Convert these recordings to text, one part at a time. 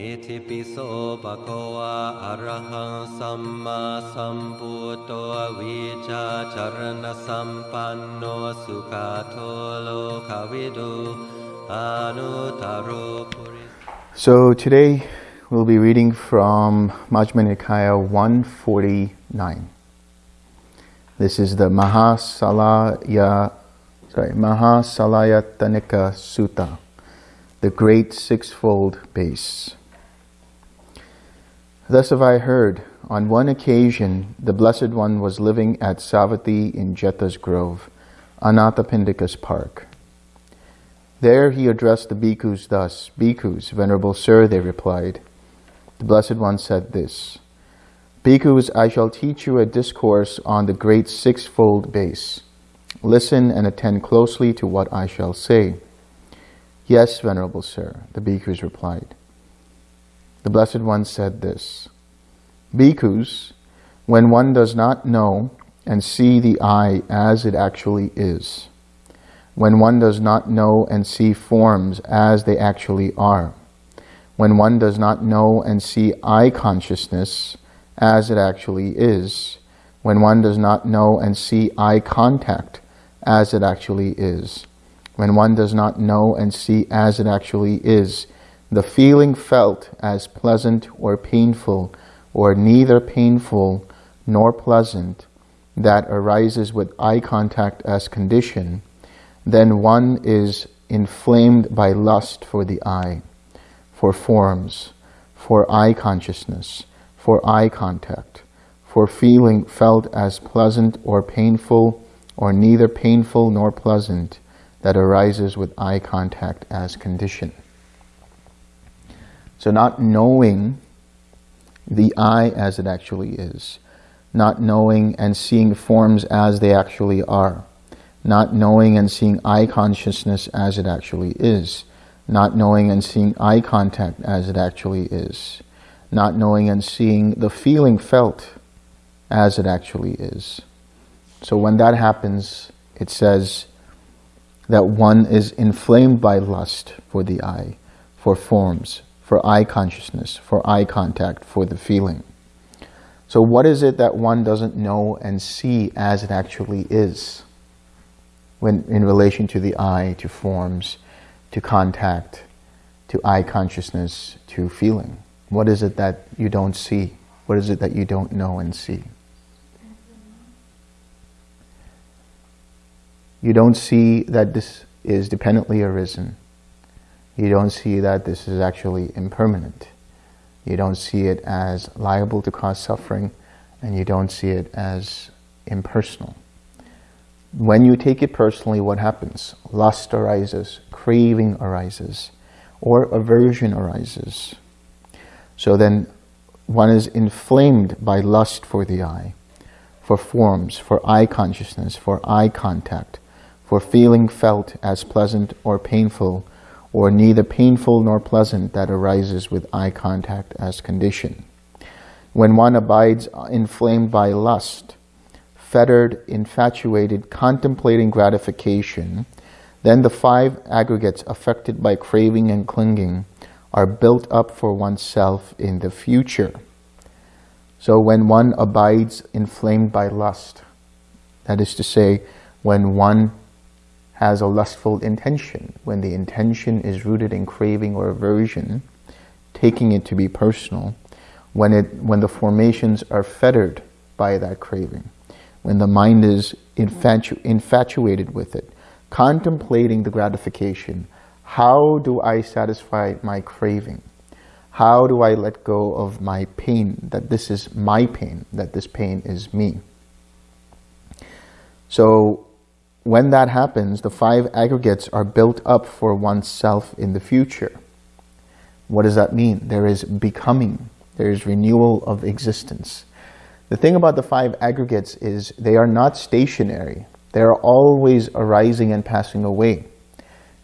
อิทิปิโสปะโควาอะระหังสัมมาสัมพุทโธวิชาจารณสัมปันโนสุขาโทโลกวิดูอานุตารุปุริ So today we'll be reading from Majjhima Nikaya 149. This is the Mahasalaya, sorry, Mahasalayatanika Sutta, the Great Sixfold Base. Thus have I heard, on one occasion the Blessed One was living at Savatthi in Jeta's Grove, Anathapindika's park. There he addressed the bhikkhus thus, Bhikkhus, Venerable Sir, they replied. The Blessed One said this, Bhikkhus, I shall teach you a discourse on the great sixfold base. Listen and attend closely to what I shall say. Yes, Venerable Sir, the bhikkhus replied. The Blessed One said this, Bhikkhus, when one does not know and see the eye as it actually is, when one does not know and see forms as they actually are, when one does not know and see eye consciousness as it actually is, when one does not know and see eye contact as it actually is, when one does not know and see as it actually is, the feeling felt as pleasant or painful, or neither painful nor pleasant, that arises with eye contact as condition, then one is inflamed by lust for the eye, for forms, for eye consciousness, for eye contact, for feeling felt as pleasant or painful, or neither painful nor pleasant, that arises with eye contact as condition. So not knowing the eye as it actually is, not knowing and seeing forms as they actually are, not knowing and seeing eye consciousness as it actually is, not knowing and seeing eye contact as it actually is, not knowing and seeing the feeling felt as it actually is. So when that happens, it says that one is inflamed by lust for the eye, for forms, for eye consciousness, for eye contact, for the feeling. So what is it that one doesn't know and see as it actually is? when in relation to the eye, to forms, to contact, to eye consciousness, to feeling? What is it that you don't see? What is it that you don't know and see? You don't see that this is dependently arisen. You don't see that this is actually impermanent. You don't see it as liable to cause suffering, and you don't see it as impersonal. When you take it personally, what happens? Lust arises, craving arises, or aversion arises. So then one is inflamed by lust for the eye, for forms, for eye consciousness, for eye contact, for feeling felt as pleasant or painful, or neither painful nor pleasant that arises with eye contact as condition. When one abides inflamed by lust, fettered, infatuated, contemplating gratification, then the five aggregates affected by craving and clinging are built up for oneself in the future. So when one abides inflamed by lust, that is to say, when one has a lustful intention, when the intention is rooted in craving or aversion, taking it to be personal, when, it, when the formations are fettered by that craving, when the mind is infatu infatuated with it, contemplating the gratification, how do I satisfy my craving? How do I let go of my pain, that this is my pain, that this pain is me? So when that happens, the five aggregates are built up for oneself in the future. What does that mean? There is becoming, there is renewal of existence. The thing about the five aggregates is they are not stationary. They are always arising and passing away.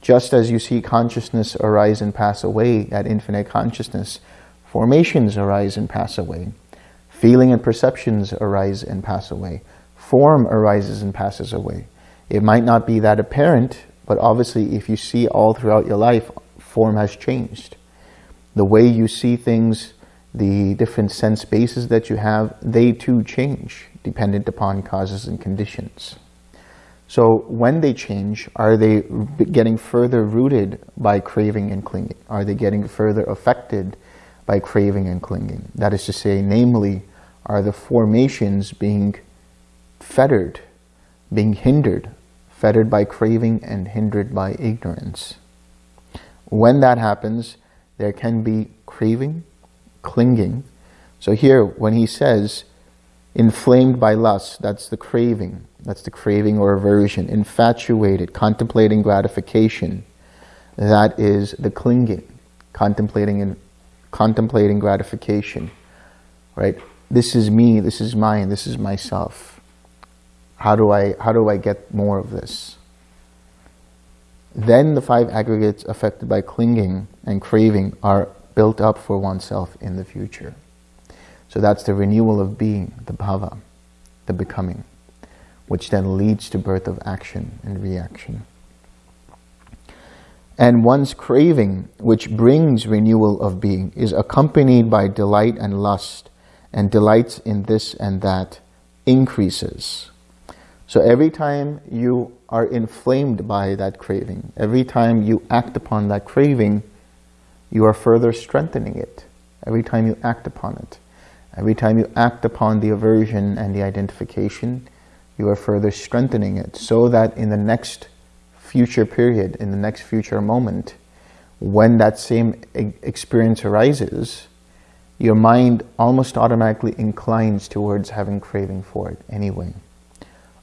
Just as you see consciousness arise and pass away at infinite consciousness, formations arise and pass away. Feeling and perceptions arise and pass away. Form arises and passes away. It might not be that apparent, but obviously if you see all throughout your life, form has changed. The way you see things, the different sense bases that you have, they too change dependent upon causes and conditions. So when they change, are they getting further rooted by craving and clinging? Are they getting further affected by craving and clinging? That is to say, namely, are the formations being fettered, being hindered, fettered by craving and hindered by ignorance? When that happens, there can be craving, clinging. So here, when he says, inflamed by lust, that's the craving, that's the craving or aversion, infatuated, contemplating gratification, that is the clinging, contemplating and contemplating gratification, right? This is me, this is mine, this is myself. How do I, how do I get more of this? Then the five aggregates affected by clinging and craving are built up for oneself in the future. So that's the renewal of being, the bhava, the becoming, which then leads to birth of action and reaction. And one's craving, which brings renewal of being, is accompanied by delight and lust, and delights in this and that increases. So every time you are inflamed by that craving, every time you act upon that craving, you are further strengthening it. Every time you act upon it. Every time you act upon the aversion and the identification, you are further strengthening it so that in the next future period, in the next future moment, when that same experience arises, your mind almost automatically inclines towards having craving for it anyway.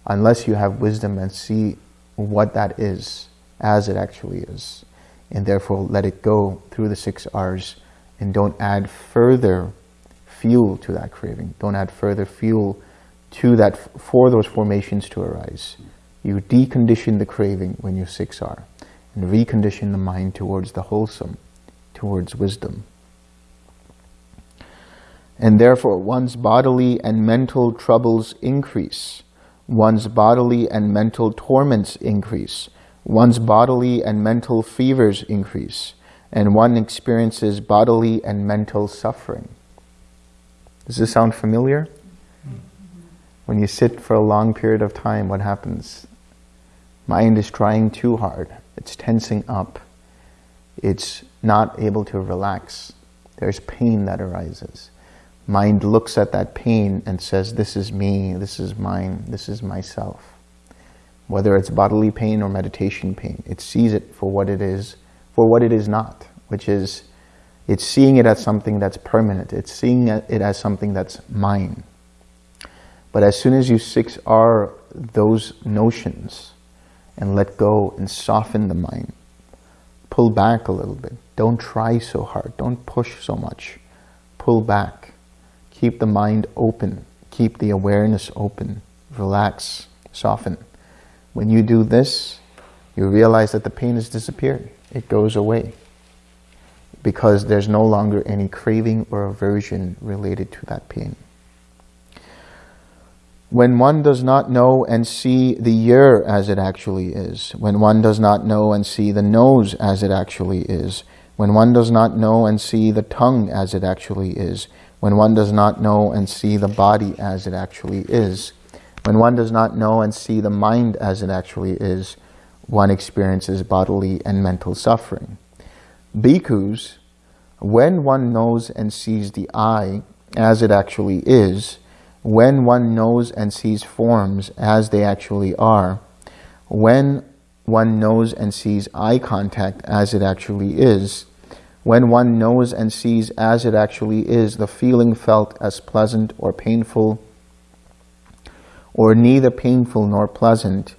Unless you have wisdom and see what that is as it actually is. And therefore let it go through the six R's and don't add further fuel to that craving. Don't add further fuel to that for those formations to arise. You decondition the craving when you 6R and recondition the mind towards the wholesome, towards wisdom. And therefore one's bodily and mental troubles increase. One's bodily and mental torments increase. One's bodily and mental fevers increase. And one experiences bodily and mental suffering. Does this sound familiar? When you sit for a long period of time, what happens? Mind is trying too hard. It's tensing up. It's not able to relax. There's pain that arises. Mind looks at that pain and says, this is me, this is mine, this is myself. Whether it's bodily pain or meditation pain, it sees it for what it is, for what it is not, which is, it's seeing it as something that's permanent. It's seeing it as something that's mine. But as soon as you 6R those notions, and let go and soften the mind. Pull back a little bit. Don't try so hard. Don't push so much. Pull back. Keep the mind open. Keep the awareness open. Relax. Soften. When you do this, you realize that the pain has disappeared. It goes away because there's no longer any craving or aversion related to that pain. When one does not know and see the ear as it actually is, when one does not know and see the nose as it actually is, when one does not know and see the tongue as it actually is, when one does not know and see the body as it actually is, when one does not know and see the mind as it actually is, one experiences bodily and mental suffering. Bhikkhus, when one knows and sees the eye as it actually is, when one knows and sees forms as they actually are, when one knows and sees eye contact as it actually is, when one knows and sees as it actually is the feeling felt as pleasant or painful, or neither painful nor pleasant,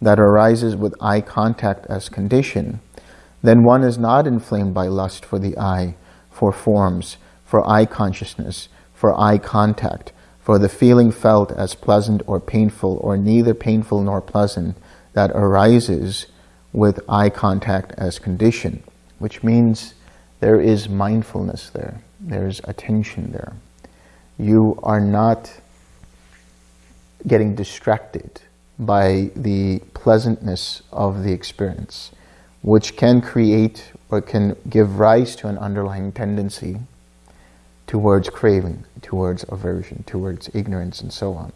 that arises with eye contact as condition, then one is not inflamed by lust for the eye, for forms, for eye consciousness, for eye contact, for the feeling felt as pleasant or painful or neither painful nor pleasant that arises with eye contact as condition, which means there is mindfulness there, there's attention there. You are not getting distracted by the pleasantness of the experience. which can create or can give rise to an underlying tendency towards craving, towards aversion, towards ignorance, and so on.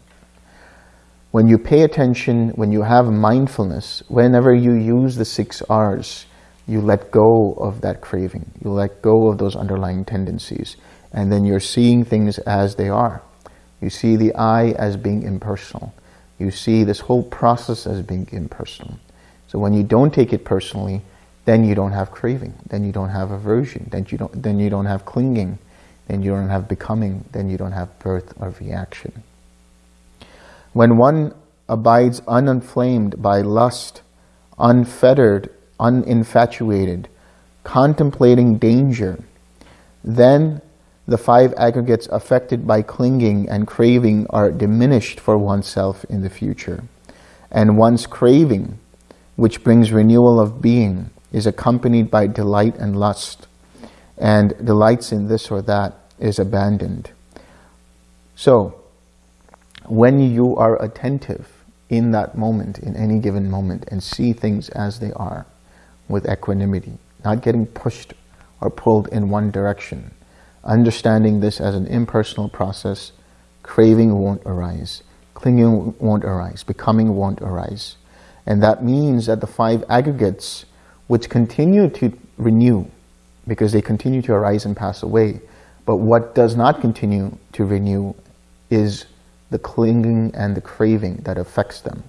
When you pay attention, when you have mindfulness, whenever you use the six R's, you let go of that craving. You let go of those underlying tendencies. And then you're seeing things as they are. You see the I as being impersonal. You see this whole process as being impersonal. So when you don't take it personally, then you don't have craving. Then you don't have aversion. Then you don't, then you don't have clinging. Then you don't have becoming. Then you don't have birth or reaction. When one abides uninflamed by lust, unfettered, uninfatuated, contemplating danger, then the five aggregates affected by clinging and craving are diminished for oneself in the future. And one's craving, which brings renewal of being, is accompanied by delight and lust, and delights in this or that is abandoned. So, when you are attentive in that moment, in any given moment, and see things as they are, with equanimity, not getting pushed or pulled in one direction, understanding this as an impersonal process, craving won't arise, clinging won't arise, becoming won't arise. And that means that the five aggregates, which continue to renew, because they continue to arise and pass away, but what does not continue to renew is the clinging and the craving that affects them.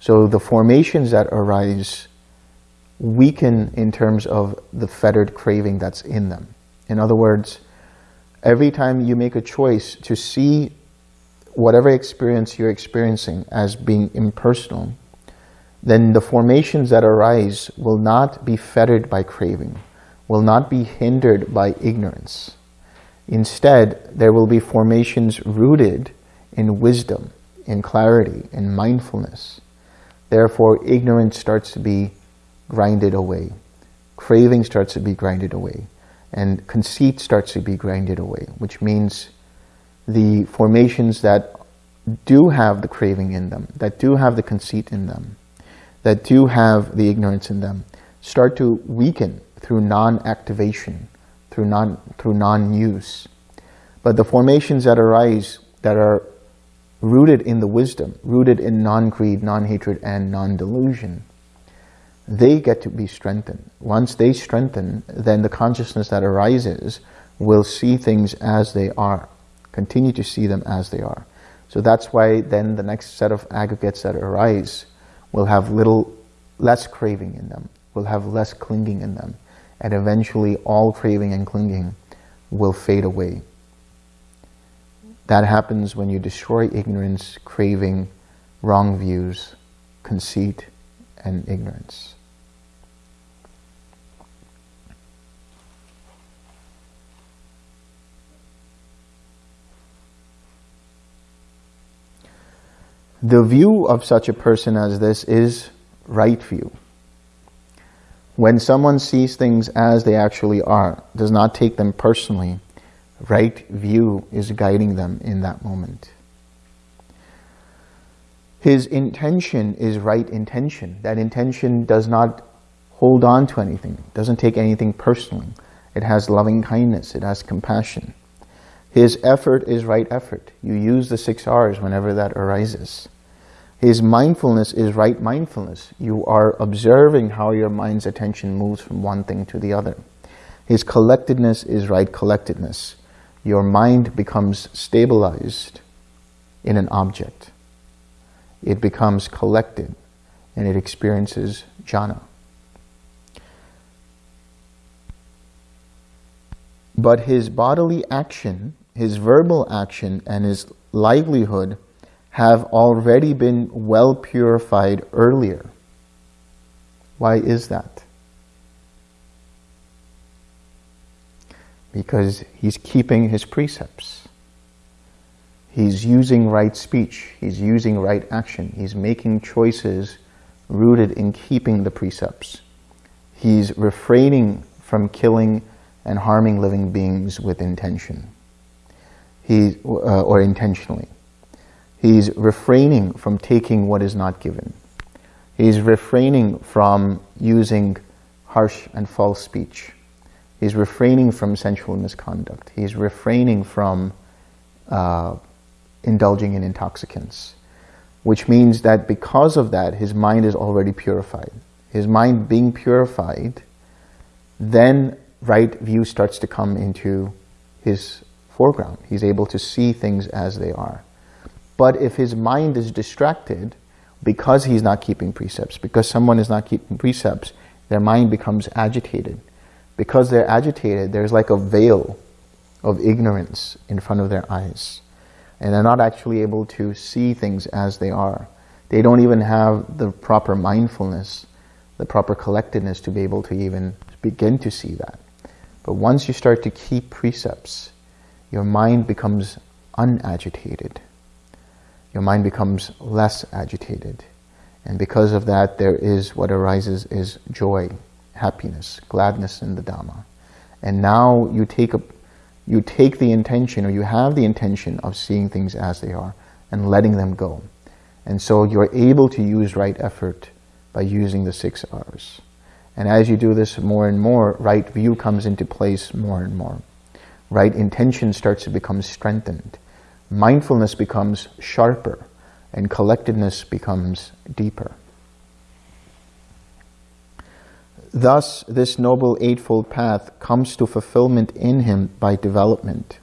So the formations that arise weaken in terms of the fettered craving that's in them. In other words, every time you make a choice to see whatever experience you're experiencing as being impersonal, then the formations that arise will not be fettered by craving, will not be hindered by ignorance. Instead, there will be formations rooted in wisdom, in clarity, in mindfulness. Therefore, ignorance starts to be grinded away. Craving starts to be grinded away. And conceit starts to be grinded away, which means the formations that do have the craving in them, that do have the conceit in them, that do have the ignorance in them, start to weaken through non-activation, through non through non-use. But the formations that arise that are rooted in the wisdom, rooted in non-greed, non-hatred, and non-delusion, they get to be strengthened. Once they strengthen, then the consciousness that arises will see things as they are, continue to see them as they are. So that's why then the next set of aggregates that arise will have little less craving in them, will have less clinging in them, and eventually all craving and clinging will fade away. That happens when you destroy ignorance, craving, wrong views, conceit, and ignorance. The view of such a person as this is right view. When someone sees things as they actually are, does not take them personally, right view is guiding them in that moment. His intention is right intention. That intention does not hold on to anything, doesn't take anything personally. It has loving kindness, it has compassion. His effort is right effort. You use the six R's whenever that arises. His mindfulness is right mindfulness. You are observing how your mind's attention moves from one thing to the other. His collectedness is right collectedness. Your mind becomes stabilized in an object. It becomes collected and it experiences jhana. But his bodily action his verbal action and his livelihood have already been well purified earlier. Why is that? Because he's keeping his precepts. He's using right speech. He's using right action. He's making choices rooted in keeping the precepts. He's refraining from killing and harming living beings with intention he, uh, or intentionally. He's refraining from taking what is not given. He's refraining from using harsh and false speech. He's refraining from sensual misconduct. He's refraining from uh, indulging in intoxicants, which means that because of that, his mind is already purified. His mind being purified, then right view starts to come into his foreground. He's able to see things as they are. But if his mind is distracted, because he's not keeping precepts, because someone is not keeping precepts, their mind becomes agitated. Because they're agitated, there's like a veil of ignorance in front of their eyes. And they're not actually able to see things as they are. They don't even have the proper mindfulness, the proper collectedness to be able to even begin to see that. But once you start to keep precepts, your mind becomes unagitated your mind becomes less agitated. And because of that, there is what arises is joy, happiness, gladness in the Dhamma. And now you take, a, you take the intention, or you have the intention of seeing things as they are and letting them go. And so you're able to use right effort by using the six R's. And as you do this more and more, right view comes into place more and more. Right intention starts to become strengthened mindfulness becomes sharper and collectedness becomes deeper. Thus, this Noble Eightfold Path comes to fulfillment in him by development.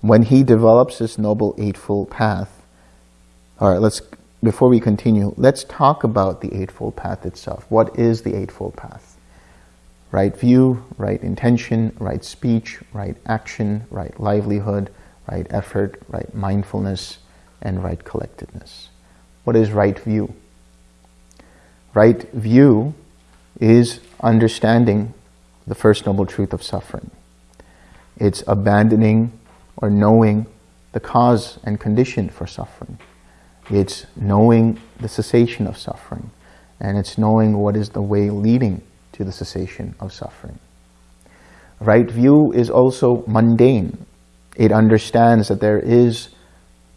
When he develops this Noble Eightfold Path, all right, let's, before we continue, let's talk about the Eightfold Path itself. What is the Eightfold Path? Right view, right intention, right speech, right action, right livelihood, right effort, right mindfulness, and right collectedness. What is right view? Right view is understanding the First Noble Truth of suffering. It's abandoning or knowing the cause and condition for suffering. It's knowing the cessation of suffering. And it's knowing what is the way leading to the cessation of suffering. Right view is also mundane it understands that there is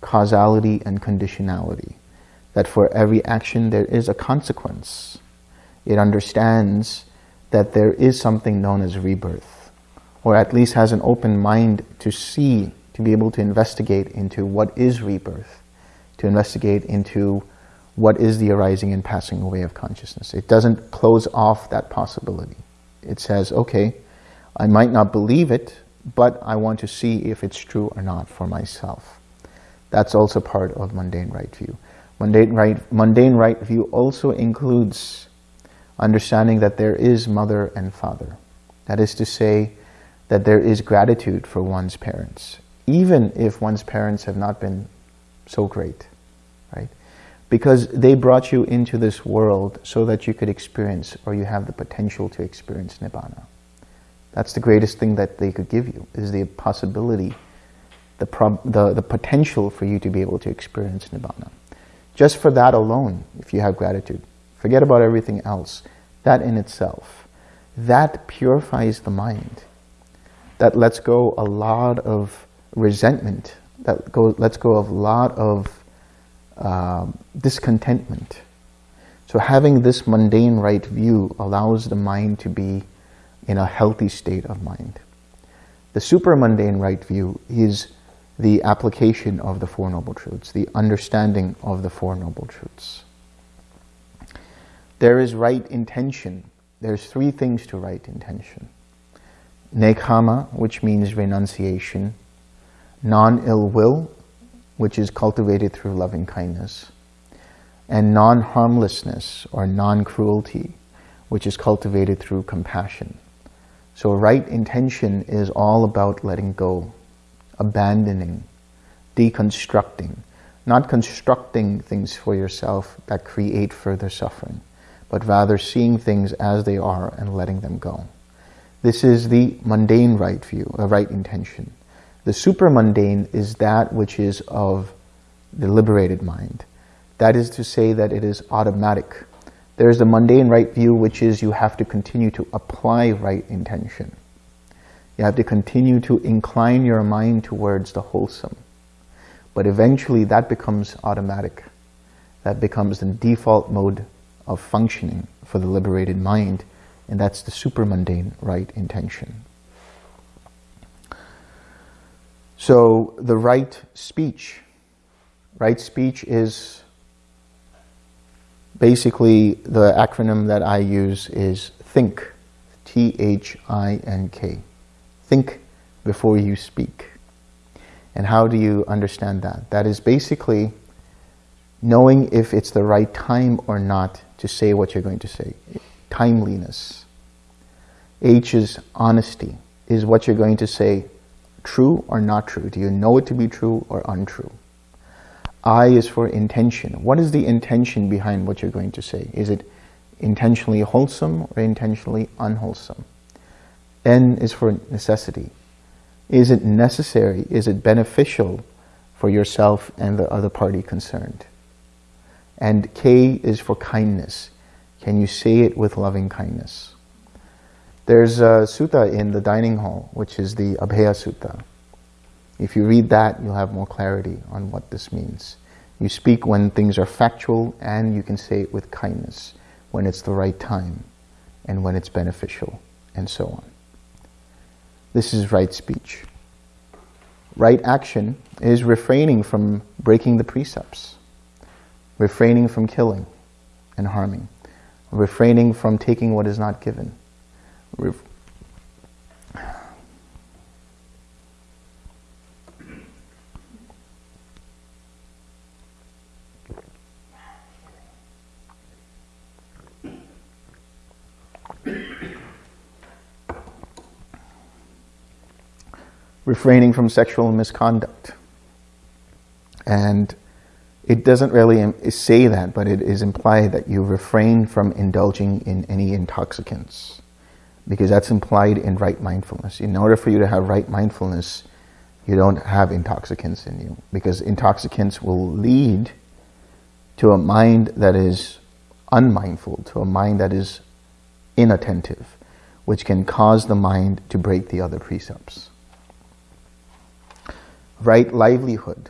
causality and conditionality, that for every action there is a consequence. It understands that there is something known as rebirth, or at least has an open mind to see, to be able to investigate into what is rebirth, to investigate into what is the arising and passing away of consciousness. It doesn't close off that possibility. It says, okay, I might not believe it, but I want to see if it's true or not for myself. That's also part of mundane right view. Mundane right, mundane right view also includes understanding that there is mother and father. That is to say, that there is gratitude for one's parents, even if one's parents have not been so great, right? Because they brought you into this world so that you could experience, or you have the potential to experience Nibbana. That's the greatest thing that they could give you, is the possibility, the, the, the potential for you to be able to experience Nibbana. Just for that alone, if you have gratitude, forget about everything else. That in itself, that purifies the mind. That lets go a lot of resentment. That go, lets go of a lot of uh, discontentment. So having this mundane right view allows the mind to be in a healthy state of mind. The supramundane right view is the application of the Four Noble Truths, the understanding of the Four Noble Truths. There is right intention. There's three things to right intention. Nekkhamma, which means renunciation. Non-ill will, which is cultivated through loving kindness. And non-harmlessness or non-cruelty, which is cultivated through compassion. So right intention is all about letting go, abandoning, deconstructing, not constructing things for yourself that create further suffering, but rather seeing things as they are and letting them go. This is the mundane right view, a right intention. The supramundane is that which is of the liberated mind. That is to say that it is automatic, there's the mundane right view, which is you have to continue to apply right intention. You have to continue to incline your mind towards the wholesome. But eventually that becomes automatic. That becomes the default mode of functioning for the liberated mind, and that's the supramundane right intention. So the right speech, right speech is basically the acronym that I use is THINK, T-H-I-N-K. Think before you speak. And how do you understand that? That is basically knowing if it's the right time or not to say what you're going to say. Timeliness. H is honesty. Is what you're going to say true or not true? Do you know it to be true or untrue? I is for intention. What is the intention behind what you're going to say? Is it intentionally wholesome or intentionally unwholesome? N is for necessity. Is it necessary? Is it beneficial for yourself and the other party concerned? And K is for kindness. Can you say it with loving kindness? There's a sutta in the dining hall, which is the Abhaya Sutta. If you read that, you'll have more clarity on what this means. You speak when things are factual and you can say it with kindness, when it's the right time and when it's beneficial, and so on. This is right speech. Right action is refraining from breaking the precepts, refraining from killing and harming, refraining from taking what is not given, refraining from sexual misconduct. And it doesn't really say that, but it is implied that you refrain from indulging in any intoxicants because that's implied in right mindfulness. In order for you to have right mindfulness, you don't have intoxicants in you because intoxicants will lead to a mind that is unmindful, to a mind that is inattentive, which can cause the mind to break the other precepts right livelihood.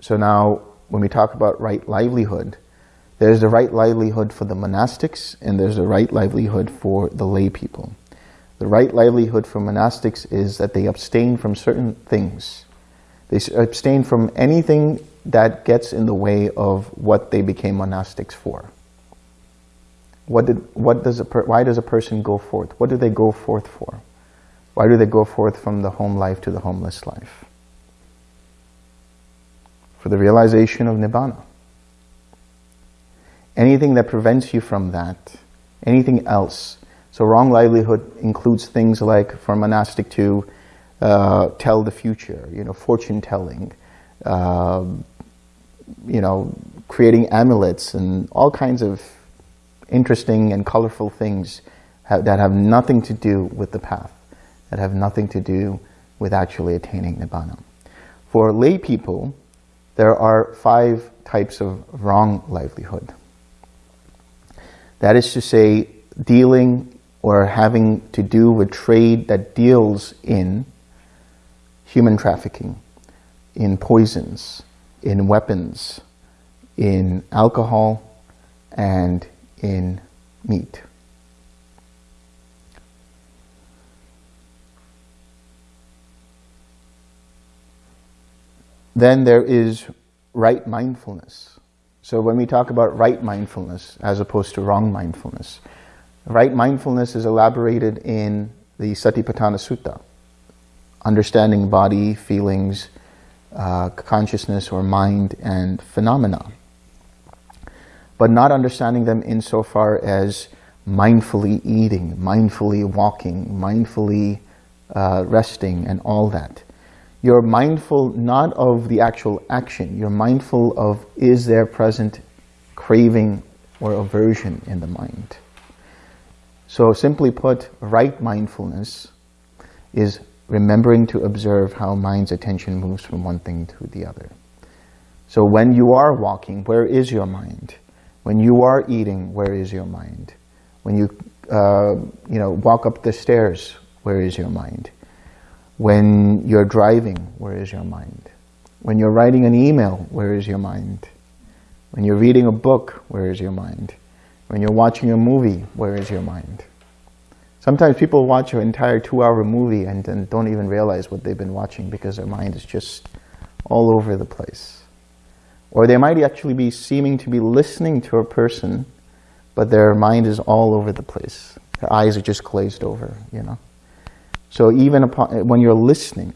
So now, when we talk about right livelihood, there's the right livelihood for the monastics and there's the right livelihood for the lay people. The right livelihood for monastics is that they abstain from certain things. They abstain from anything that gets in the way of what they became monastics for. What did, what does a why does a person go forth? What do they go forth for? Why do they go forth from the home life to the homeless life? for the realization of Nibbana. Anything that prevents you from that, anything else. So wrong livelihood includes things like for monastic to uh, tell the future, you know, fortune telling, uh, you know, creating amulets and all kinds of interesting and colorful things that have nothing to do with the path, that have nothing to do with actually attaining Nibbana. For lay people, there are five types of wrong livelihood. That is to say, dealing or having to do with trade that deals in human trafficking, in poisons, in weapons, in alcohol, and in meat. Then there is right mindfulness. So when we talk about right mindfulness as opposed to wrong mindfulness, right mindfulness is elaborated in the Satipatthana Sutta, understanding body, feelings, uh, consciousness or mind and phenomena, but not understanding them insofar as mindfully eating, mindfully walking, mindfully uh, resting and all that. You're mindful not of the actual action. You're mindful of is there present craving or aversion in the mind. So simply put, right mindfulness is remembering to observe how mind's attention moves from one thing to the other. So when you are walking, where is your mind? When you are eating, where is your mind? When you, uh, you know, walk up the stairs, where is your mind? When you're driving, where is your mind? When you're writing an email, where is your mind? When you're reading a book, where is your mind? When you're watching a movie, where is your mind? Sometimes people watch an entire two-hour movie and, and don't even realize what they've been watching because their mind is just all over the place. Or they might actually be seeming to be listening to a person, but their mind is all over the place. Their eyes are just glazed over, you know. So even upon, when you're listening,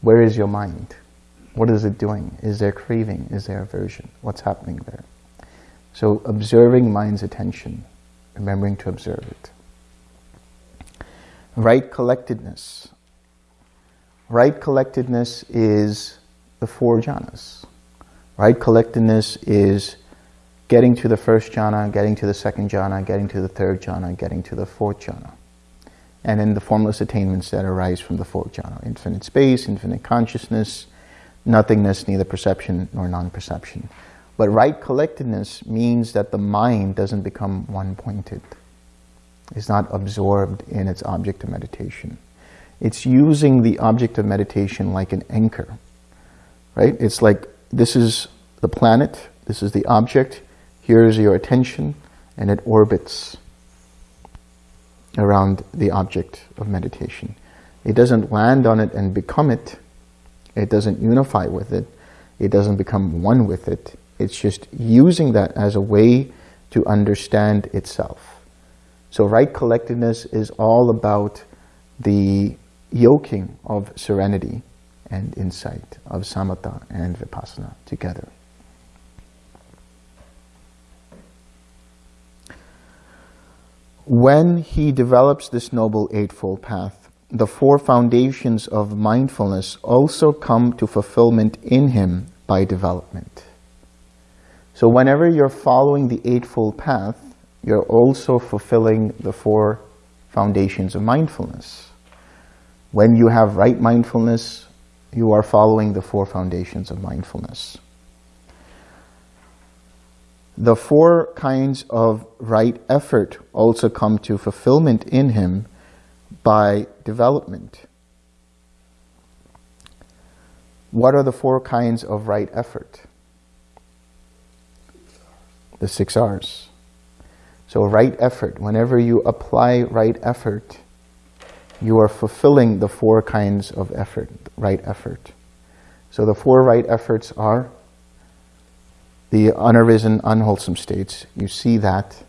where is your mind? What is it doing? Is there craving? Is there aversion? What's happening there? So observing mind's attention, remembering to observe it. Right collectedness. Right collectedness is the four jhanas. Right collectedness is getting to the first jhana, getting to the second jhana, getting to the third jhana, getting to the fourth jhana. And then the formless attainments that arise from the fourth jhana. Infinite space, infinite consciousness, nothingness, neither perception nor non-perception. But right collectedness means that the mind doesn't become one-pointed. It's not absorbed in its object of meditation. It's using the object of meditation like an anchor, right? It's like, this is the planet, this is the object, here is your attention, and it orbits around the object of meditation. It doesn't land on it and become it. It doesn't unify with it. It doesn't become one with it. It's just using that as a way to understand itself. So right collectedness is all about the yoking of serenity and insight, of samatha and vipassana together. When he develops this Noble Eightfold Path, the four foundations of mindfulness also come to fulfillment in him by development. So whenever you're following the Eightfold Path, you're also fulfilling the four foundations of mindfulness. When you have right mindfulness, you are following the four foundations of mindfulness. The four kinds of right effort also come to fulfillment in him by development. What are the four kinds of right effort? The six R's. So right effort, whenever you apply right effort, you are fulfilling the four kinds of effort, right effort. So the four right efforts are the unarisen, unwholesome states. You see that.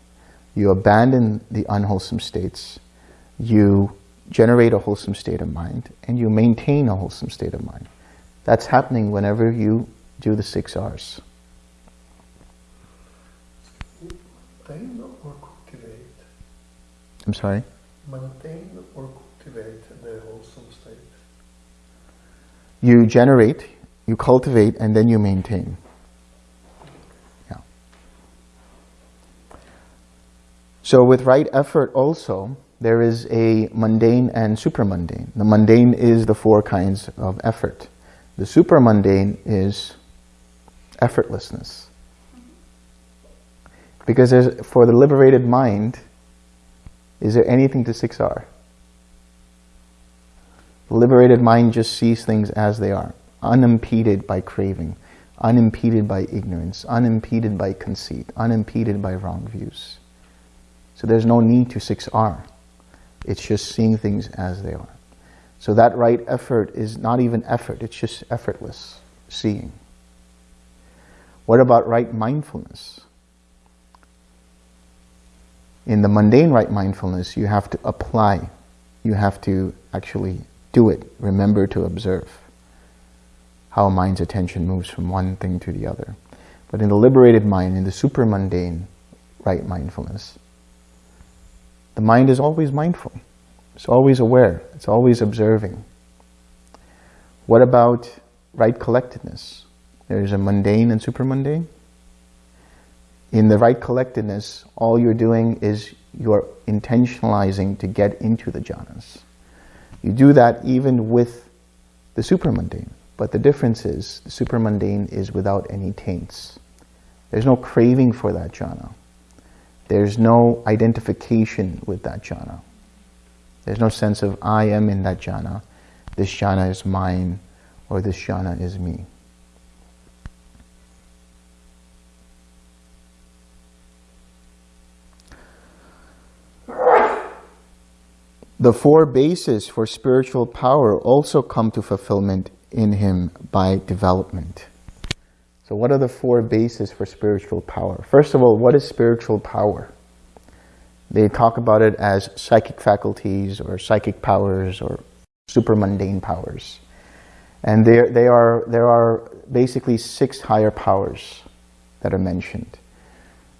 You abandon the unwholesome states. You generate a wholesome state of mind, and you maintain a wholesome state of mind. That's happening whenever you do the six R's. Maintain or cultivate? I'm sorry? Maintain or cultivate the wholesome state? You generate, you cultivate, and then you maintain. Yeah. So with right effort also, there is a mundane and supramundane. The mundane is the four kinds of effort. The supramundane is effortlessness. Because for the liberated mind, is there anything to 6R? The liberated mind just sees things as they are, unimpeded by craving, unimpeded by ignorance, unimpeded by conceit, unimpeded by wrong views. So there's no need to 6R. It's just seeing things as they are. So that right effort is not even effort, it's just effortless seeing. What about right mindfulness? In the mundane right mindfulness, you have to apply. You have to actually do it. Remember to observe how mind's attention moves from one thing to the other. But in the liberated mind, in the super mundane right mindfulness, the mind is always mindful. It's always aware. It's always observing. What about right collectedness? There's a mundane and super mundane. In the right collectedness, all you're doing is you're intentionalizing to get into the jhanas. You do that even with the supramundane. But the difference is, the supramundane is without any taints. There's no craving for that jhana. There's no identification with that jhana. There's no sense of, I am in that jhana, this jhana is mine, or this jhana is me. The four bases for spiritual power also come to fulfillment in him by development. So what are the four bases for spiritual power? First of all, what is spiritual power? They talk about it as psychic faculties or psychic powers or super mundane powers. And there, they are, there are basically six higher powers that are mentioned.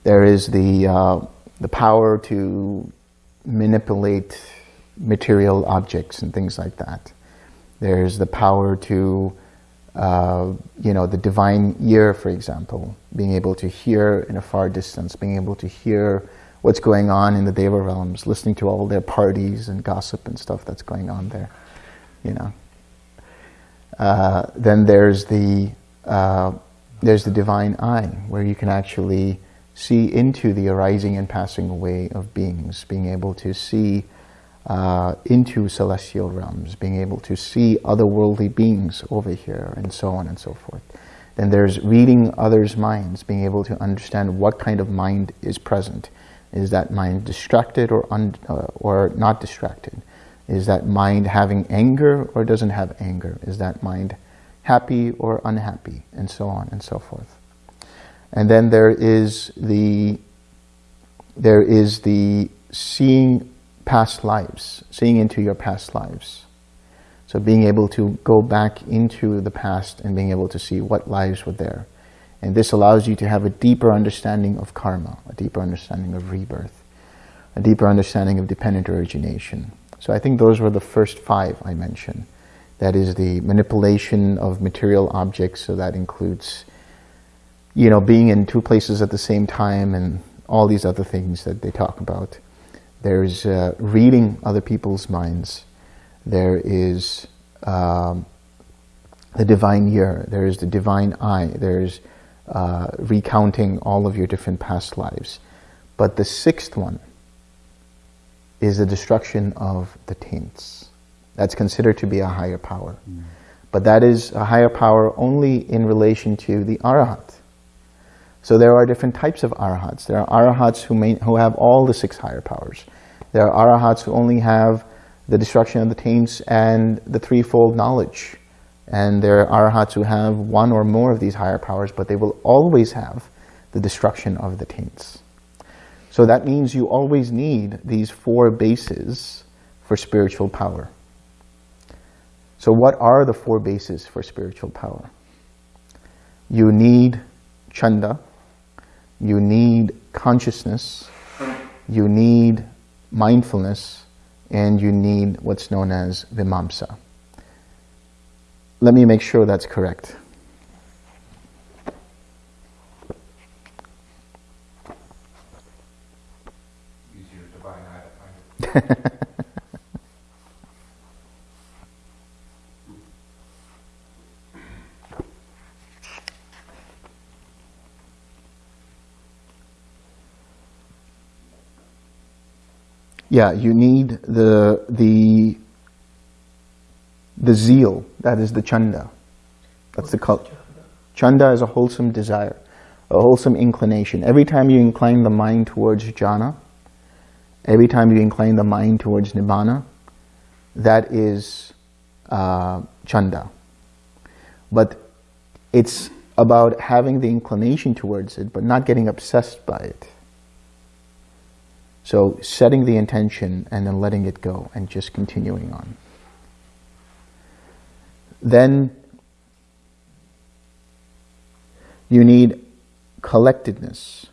There is the, uh, the power to manipulate material objects and things like that. There's the power to, uh, you know, the divine ear, for example, being able to hear in a far distance, being able to hear what's going on in the Deva realms, listening to all their parties and gossip and stuff that's going on there, you know. Uh, then there's the, uh, there's the divine eye, where you can actually see into the arising and passing away of beings, being able to see uh, into celestial realms, being able to see otherworldly beings over here, and so on and so forth. Then there's reading others' minds, being able to understand what kind of mind is present. Is that mind distracted or, un, uh, or not distracted? Is that mind having anger or doesn't have anger? Is that mind happy or unhappy? And so on and so forth. And then there is the there is the seeing past lives, seeing into your past lives. So being able to go back into the past and being able to see what lives were there. And this allows you to have a deeper understanding of karma, a deeper understanding of rebirth, a deeper understanding of dependent origination. So I think those were the first five I mentioned. That is the manipulation of material objects, so that includes, you know, being in two places at the same time and all these other things that they talk about. There's uh, reading other people's minds. There is um, the divine ear. There is the divine eye. There's uh, recounting all of your different past lives. But the sixth one is the destruction of the taints. That's considered to be a higher power. Mm. But that is a higher power only in relation to the arahat. So there are different types of arahats. There are arahats who, may, who have all the six higher powers. There are arahats who only have the destruction of the taints and the threefold knowledge. And there are arahats who have one or more of these higher powers, but they will always have the destruction of the taints. So that means you always need these four bases for spiritual power. So what are the four bases for spiritual power? You need chanda, you need consciousness, you need mindfulness, and you need what's known as vimamsa. Let me make sure that's correct. yeah, you need the the the zeal, that is the chanda. That's the cult. Chanda is a wholesome desire, a wholesome inclination. Every time you incline the mind towards jhana, every time you incline the mind towards nibbana, that is uh, chanda. But it's about having the inclination towards it, but not getting obsessed by it. So setting the intention and then letting it go and just continuing on. Then you need collectedness.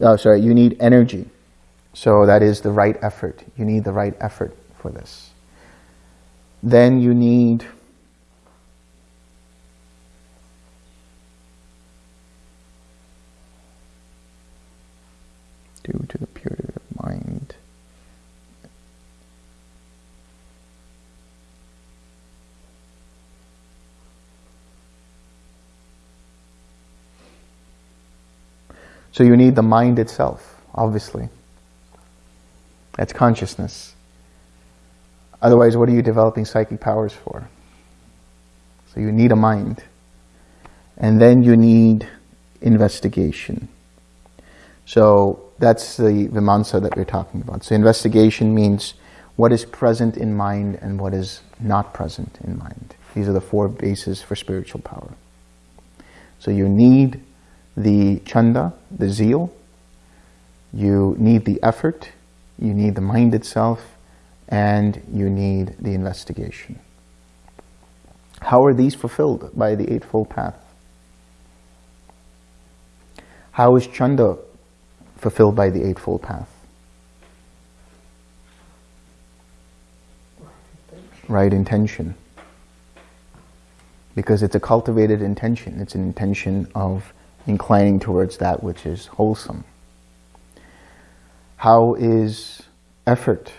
Oh, sorry, you need energy. So that is the right effort. You need the right effort for this. Then you need due to the purity of mind. So you need the mind itself, obviously. That's consciousness. Otherwise, what are you developing psychic powers for? So you need a mind. And then you need investigation. So that's the Vimamsa that we're talking about. So investigation means what is present in mind and what is not present in mind. These are the four bases for spiritual power. So you need the chanda, the zeal, you need the effort, you need the mind itself, and you need the investigation. How are these fulfilled by the Eightfold Path? How is chanda fulfilled by the Eightfold Path? Right intention. Because it's a cultivated intention. It's an intention of inclining towards that which is wholesome. How is effort?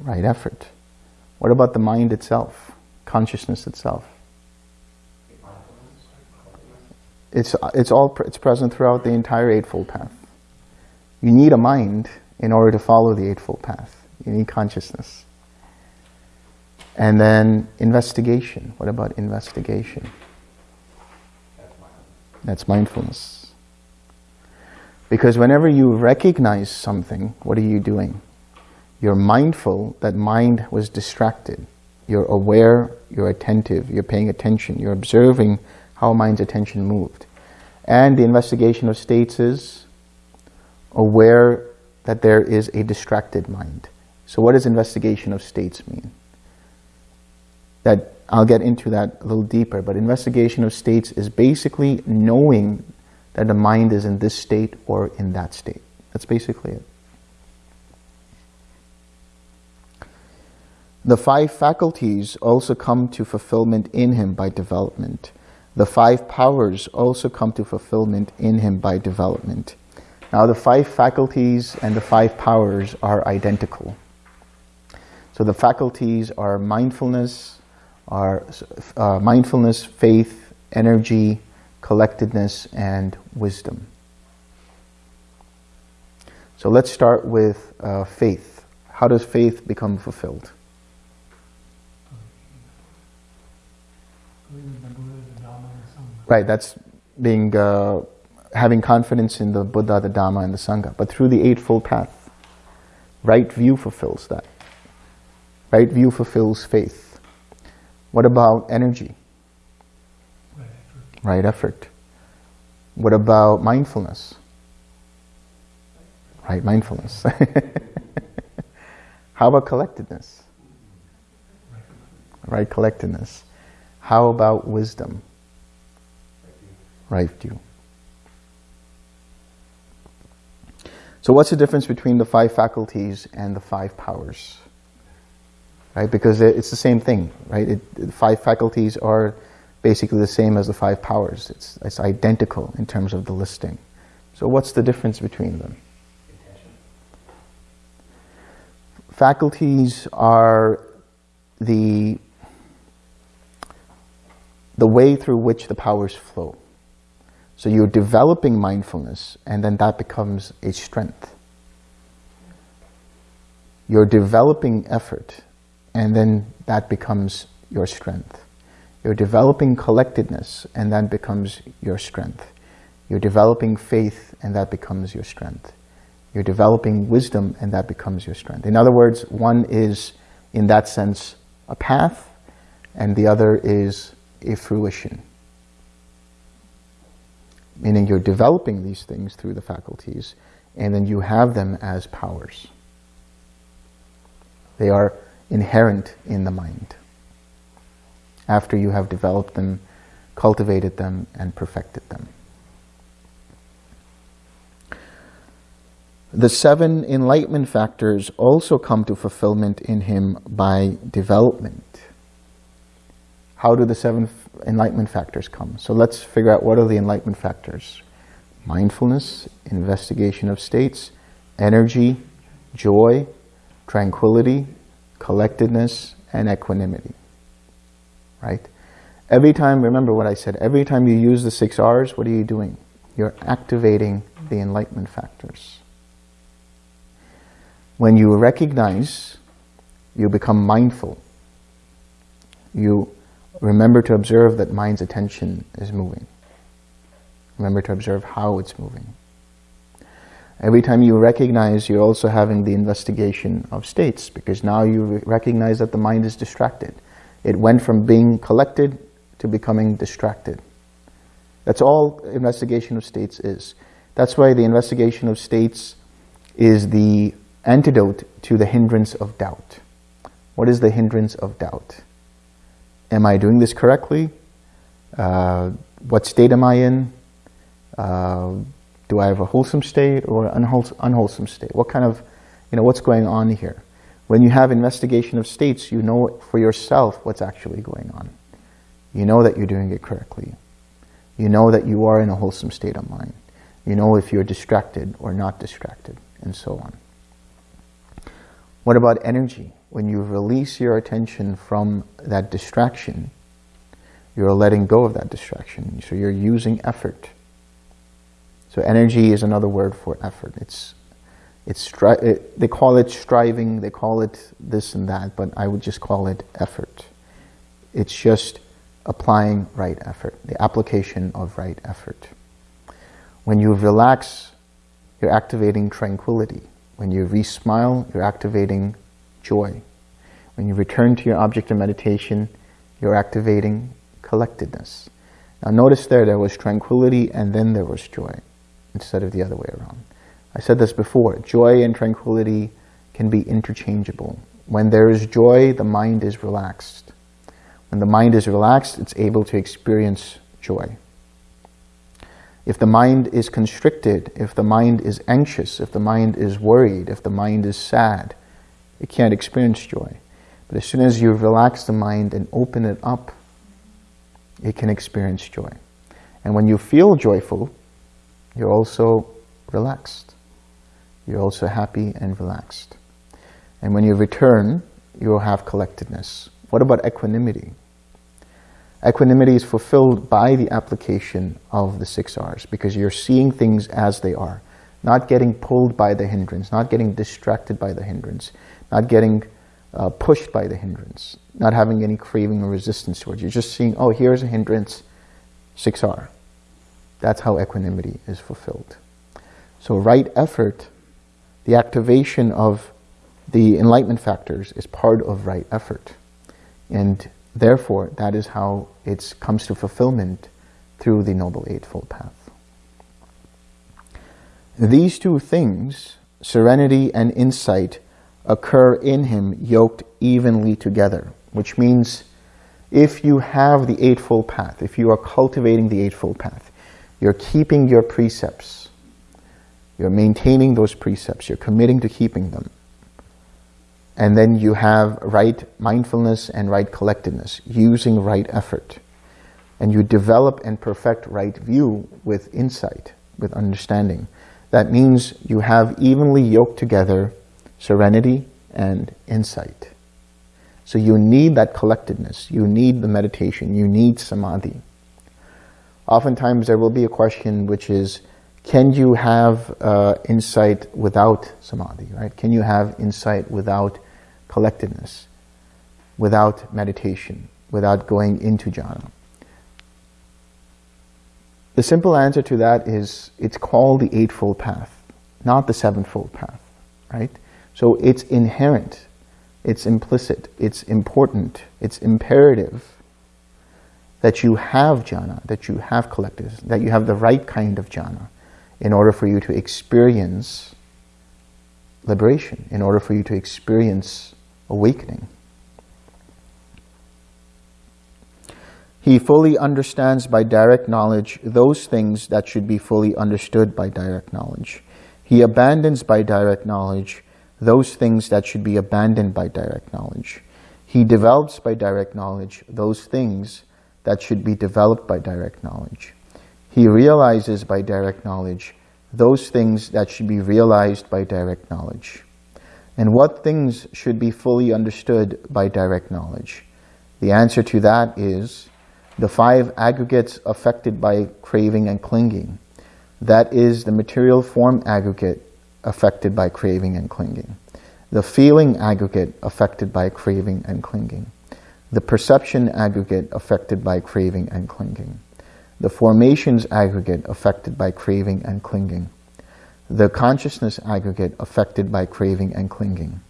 Right effort. What about the mind itself? Consciousness itself? It's, it's all it's present throughout the entire Eightfold Path. You need a mind in order to follow the Eightfold Path. You need consciousness. And then investigation. What about investigation? That's mindfulness. Because whenever you recognize something, what are you doing? You're mindful that mind was distracted. You're aware, you're attentive, you're paying attention, you're observing how mind's attention moved. And the investigation of states is aware that there is a distracted mind. So what does investigation of states mean? That I'll get into that a little deeper, but investigation of states is basically knowing that the mind is in this state or in that state. That's basically it. The five faculties also come to fulfillment in him by development. The five powers also come to fulfillment in him by development. Now the five faculties and the five powers are identical. So the faculties are mindfulness, are uh, mindfulness, faith, energy, collectedness, and wisdom. So let's start with uh, faith. How does faith become fulfilled? Right, that's being uh, having confidence in the Buddha, the Dhamma, and the Sangha. But through the Eightfold Path, right view fulfills that. Right view fulfills faith. What about energy? Right effort. Right effort. What about mindfulness? Right mindfulness. How about collectedness? Right collectedness. How about wisdom? Right view. So what's the difference between the five faculties and the five powers? right? Because it's the same thing, right? It, the five faculties are basically the same as the five powers. It's, it's identical in terms of the listing. So what's the difference between them? Faculties are the, the way through which the powers flow. So you're developing mindfulness and then that becomes a strength. You're developing effort and then that becomes your strength. You're developing collectedness, and that becomes your strength. You're developing faith, and that becomes your strength. You're developing wisdom, and that becomes your strength. In other words, one is, in that sense, a path, and the other is a fruition. Meaning you're developing these things through the faculties, and then you have them as powers. They are inherent in the mind after you have developed them, cultivated them, and perfected them. The seven enlightenment factors also come to fulfillment in him by development. How do the seven enlightenment factors come? So let's figure out what are the enlightenment factors. Mindfulness, investigation of states, energy, joy, tranquility, collectedness, and equanimity. Right? Every time, remember what I said, every time you use the six R's, what are you doing? You're activating the enlightenment factors. When you recognize, you become mindful. You remember to observe that mind's attention is moving. Remember to observe how it's moving. Every time you recognize, you're also having the investigation of states because now you recognize that the mind is distracted. It went from being collected to becoming distracted. That's all investigation of states is. That's why the investigation of states is the antidote to the hindrance of doubt. What is the hindrance of doubt? Am I doing this correctly? Uh, what state am I in? Uh, do I have a wholesome state or unwholesome, unwholesome state? What kind of, you know, what's going on here? When you have investigation of states, you know for yourself what's actually going on. You know that you're doing it correctly. You know that you are in a wholesome state of mind. You know if you're distracted or not distracted, and so on. What about energy? When you release your attention from that distraction, you're letting go of that distraction. So you're using effort. So energy is another word for effort. It's, it's it, they call it striving, they call it this and that, but I would just call it effort. It's just applying right effort, the application of right effort. When you relax, you're activating tranquility. When you re-smile, you're activating joy. When you return to your object of meditation, you're activating collectedness. Now notice there, there was tranquility and then there was joy, instead of the other way around. I said this before, joy and tranquility can be interchangeable. When there is joy, the mind is relaxed. When the mind is relaxed, it's able to experience joy. If the mind is constricted, if the mind is anxious, if the mind is worried, if the mind is sad, it can't experience joy. But as soon as you relax the mind and open it up, it can experience joy. And when you feel joyful, you're also relaxed. You're also happy and relaxed. And when you return, you'll have collectedness. What about equanimity? Equanimity is fulfilled by the application of the six R's because you're seeing things as they are, not getting pulled by the hindrance, not getting distracted by the hindrance, not getting uh, pushed by the hindrance, not having any craving or resistance towards. You're just seeing, oh, here's a hindrance, 6R. That's how equanimity is fulfilled. So right effort, the activation of the enlightenment factors is part of right effort. And Therefore, that is how it comes to fulfillment through the Noble Eightfold Path. These two things, serenity and insight, occur in him yoked evenly together, which means if you have the Eightfold Path, if you are cultivating the Eightfold Path, you're keeping your precepts, you're maintaining those precepts, you're committing to keeping them, and then you have right mindfulness and right collectedness, using right effort. And you develop and perfect right view with insight, with understanding. That means you have evenly yoked together serenity and insight. So you need that collectedness. You need the meditation. You need samadhi. Oftentimes there will be a question which is, can you have uh, insight without samadhi, right? Can you have insight without collectedness, without meditation, without going into jhana? The simple answer to that is it's called the Eightfold Path, not the Sevenfold Path, right? So it's inherent, it's implicit, it's important, it's imperative that you have jhana, that you have collectedness, that you have the right kind of jhana in order for you to experience liberation, in order for you to experience awakening. He fully understands by direct knowledge those things that should be fully understood by direct knowledge. He abandons by direct knowledge those things that should be abandoned by direct knowledge. He develops by direct knowledge those things that should be developed by direct knowledge. He realizes by direct knowledge those things that should be realized by direct knowledge. And what things should be fully understood by direct knowledge? The answer to that is the five aggregates affected by craving and clinging. That is the material form aggregate affected by craving and clinging. The feeling aggregate affected by craving and clinging. The perception aggregate affected by craving and clinging. the formations aggregate affected by craving and clinging, the consciousness aggregate affected by craving and clinging.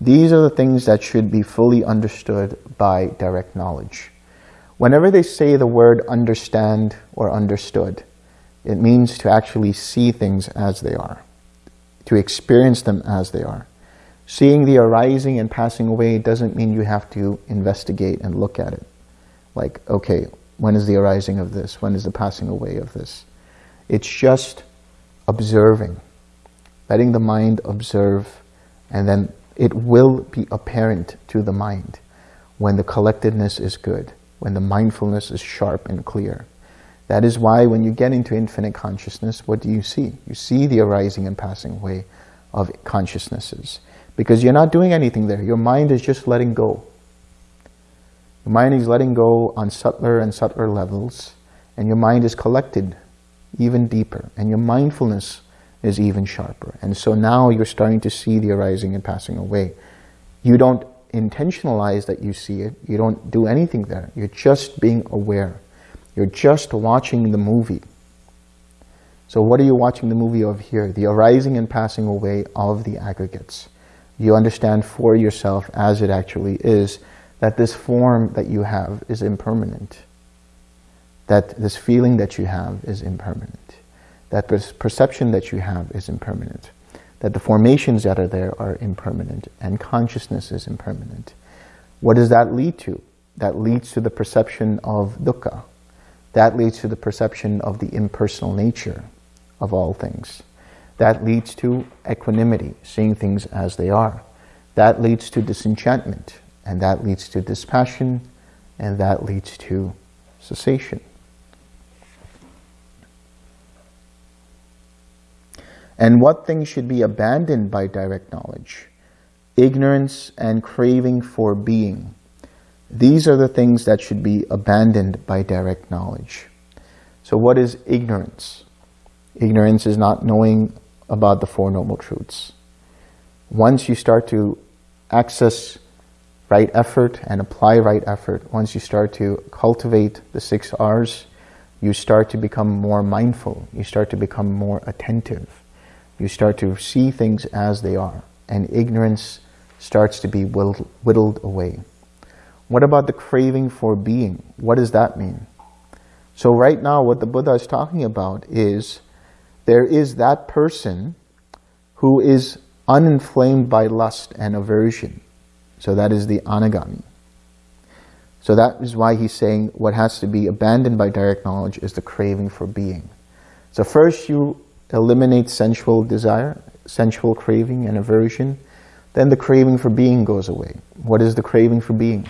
These are the things that should be fully understood by direct knowledge. Whenever they say the word understand or understood, it means to actually see things as they are, to experience them as they are. Seeing the arising and passing away doesn't mean you have to investigate and look at it. Like, okay, when is the arising of this? When is the passing away of this? It's just observing, letting the mind observe, and then it will be apparent to the mind when the collectedness is good, when the mindfulness is sharp and clear. That is why when you get into infinite consciousness, what do you see? You see the arising and passing away of consciousnesses. Because you're not doing anything there. Your mind is just letting go. Your mind is letting go on subtler and subtler levels, and your mind is collected even deeper, and your mindfulness is even sharper. And so now you're starting to see the arising and passing away. You don't intentionalize that you see it. You don't do anything there. You're just being aware. You're just watching the movie. So what are you watching the movie of here? The arising and passing away of the aggregates. You understand for yourself as it actually is that this form that you have is impermanent. That this feeling that you have is impermanent. That this perception that you have is impermanent. That the formations that are there are impermanent and consciousness is impermanent. What does that lead to? That leads to the perception of dukkha, that leads to the perception of the impersonal nature of all things. That leads to equanimity, seeing things as they are. That leads to disenchantment, and that leads to dispassion, and that leads to cessation. And what things should be abandoned by direct knowledge? Ignorance and craving for being. These are the things that should be abandoned by direct knowledge. So what is ignorance? Ignorance is not knowing about the Four Noble Truths. Once you start to access right effort and apply right effort, once you start to cultivate the six R's, you start to become more mindful. You start to become more attentive. You start to see things as they are. And ignorance starts to be whittled away. What about the craving for being? What does that mean? So right now what the Buddha is talking about is there is that person who is uninflamed by lust and aversion. So that is the anagami. So that is why he's saying what has to be abandoned by direct knowledge is the craving for being. So first you eliminate sensual desire, sensual craving and aversion, then the craving for being goes away. What is the craving for being?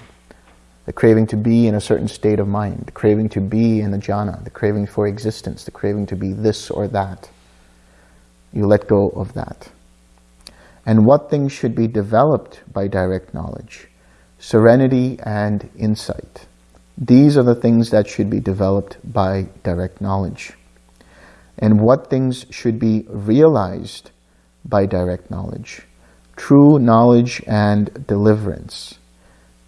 The craving to be in a certain state of mind, the craving to be in the jhana, the craving for existence, the craving to be this or that. You let go of that. And what things should be developed by direct knowledge? Serenity and insight. These are the things that should be developed by direct knowledge. And what things should be realized by direct knowledge? True knowledge and deliverance.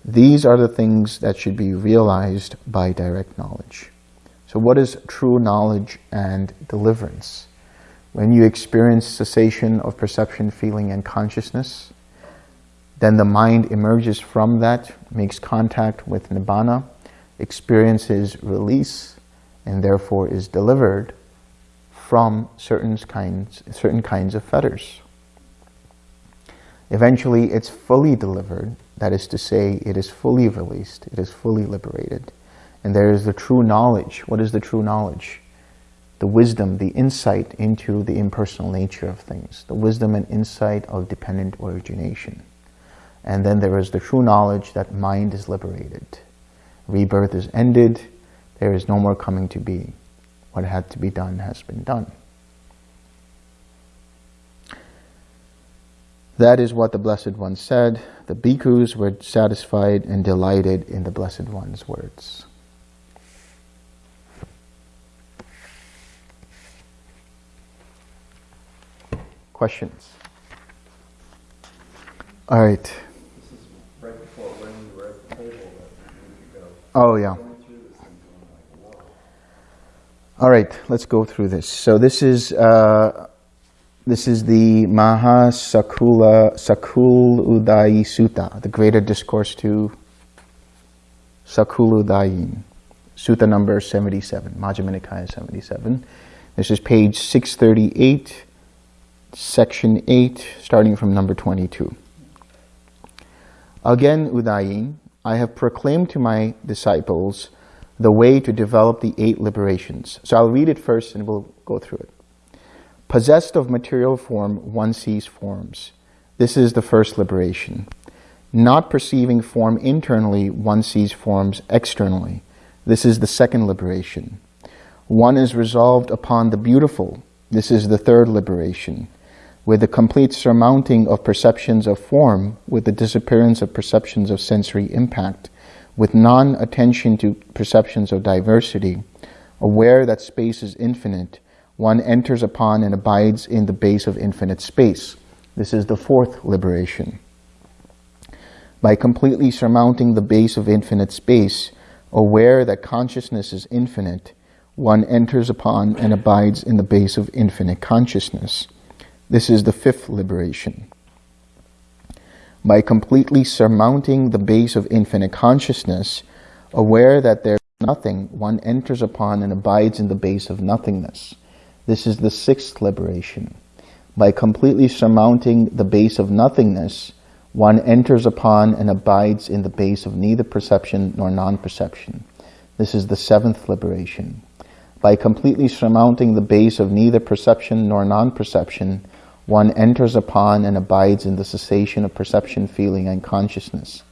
These are the things that should be realized by direct knowledge. So what is true knowledge and deliverance? When you experience cessation of perception, feeling, and consciousness, then the mind emerges from that, makes contact with Nibbana, experiences release, and therefore is delivered from certain kinds, certain kinds of fetters. Eventually, it's fully delivered that is to say, it is fully released, it is fully liberated. And there is the true knowledge. What is the true knowledge? The wisdom, the insight into the impersonal nature of things. The wisdom and insight of dependent origination. And then there is the true knowledge that mind is liberated. Rebirth is ended. There is no more coming to be. What had to be done has been done. That is what the Blessed One said. The bhikkhus were satisfied and delighted in the Blessed One's words. Questions? All right. This is right before when we were at the table that Oh, yeah. All right, let's go through this. So this is uh, this is the Maha Sakula Sakul Udayi Sutta, the Greater Discourse to Sakul Udayin, Sutta number 77, Majjhima Nikaya 77. This is page 638, section 8, starting from number 22. Again, Udayin, I have proclaimed to my disciples the way to develop the eight liberations. So I'll read it first and we'll go through it. Possessed of material form, one sees forms. This is the first liberation. Not perceiving form internally, one sees forms externally. This is the second liberation. One is resolved upon the beautiful. This is the third liberation. With the complete surmounting of perceptions of form, with the disappearance of perceptions of sensory impact, with non-attention to perceptions of diversity, aware that space is infinite, one enters upon and abides in the base of infinite space. This is the fourth liberation. By completely surmounting the base of infinite space, aware that consciousness is infinite, one enters upon and abides in the base of infinite consciousness. This is the fifth liberation by completely surmounting the base of infinite consciousness, aware that there is nothing, one enters upon and abides in the base of nothingness. This is the sixth liberation. By completely surmounting the base of nothingness, one enters upon and abides in the base of neither perception nor non-perception. This is the seventh liberation. By completely surmounting the base of neither perception nor non-perception, one enters upon and abides in the cessation of perception, feeling, and consciousness.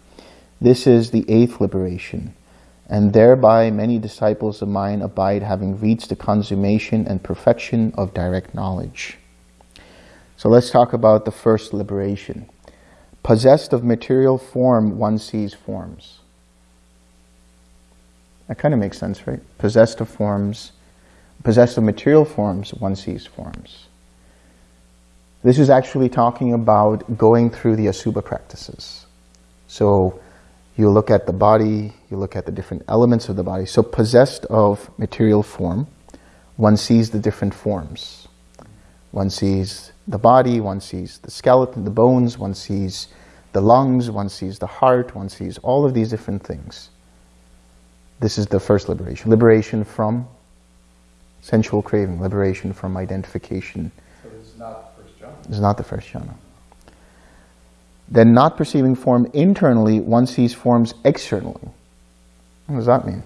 This is the eighth liberation, and thereby many disciples of mine abide having reached the consummation and perfection of direct knowledge. So let's talk about the first liberation. Possessed of material form, one sees forms. That kind of makes sense, right? Possessed of forms, possessed of material forms, one sees forms. This is actually talking about going through the Asubha practices. So you look at the body, you look at the different elements of the body. So possessed of material form, one sees the different forms. One sees the body, one sees the skeleton, the bones, one sees the lungs, one sees the heart, one sees all of these different things. This is the first liberation. Liberation from sensual craving, liberation from identification. So it's not is not the first jhana. Then not perceiving form internally, one sees forms externally. What does that mean?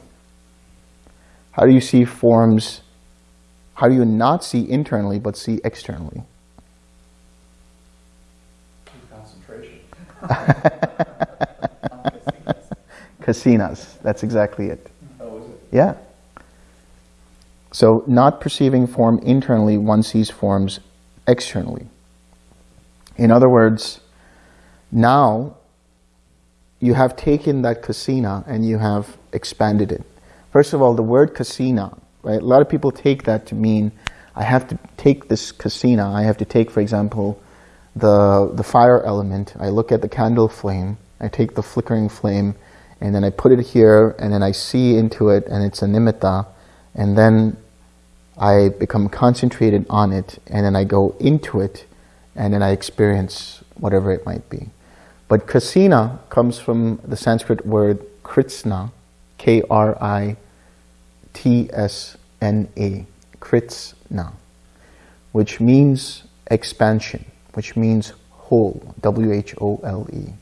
How do you see forms, how do you not see internally but see externally? Concentration. Kasinas, that's exactly it. Oh, is it? Yeah. So not perceiving form internally, one sees forms externally. In other words, now you have taken that kasina and you have expanded it. First of all, the word kasina, right? A lot of people take that to mean I have to take this kasina, I have to take, for example, the, the fire element, I look at the candle flame, I take the flickering flame, and then I put it here, and then I see into it, and it's a nimitta, and then I become concentrated on it, and then I go into it, and then I experience whatever it might be. But kasina comes from the Sanskrit word kritsna, K-R-I-T-S-N-A, kritsna, which means expansion, which means whole, W-H-O-L-E.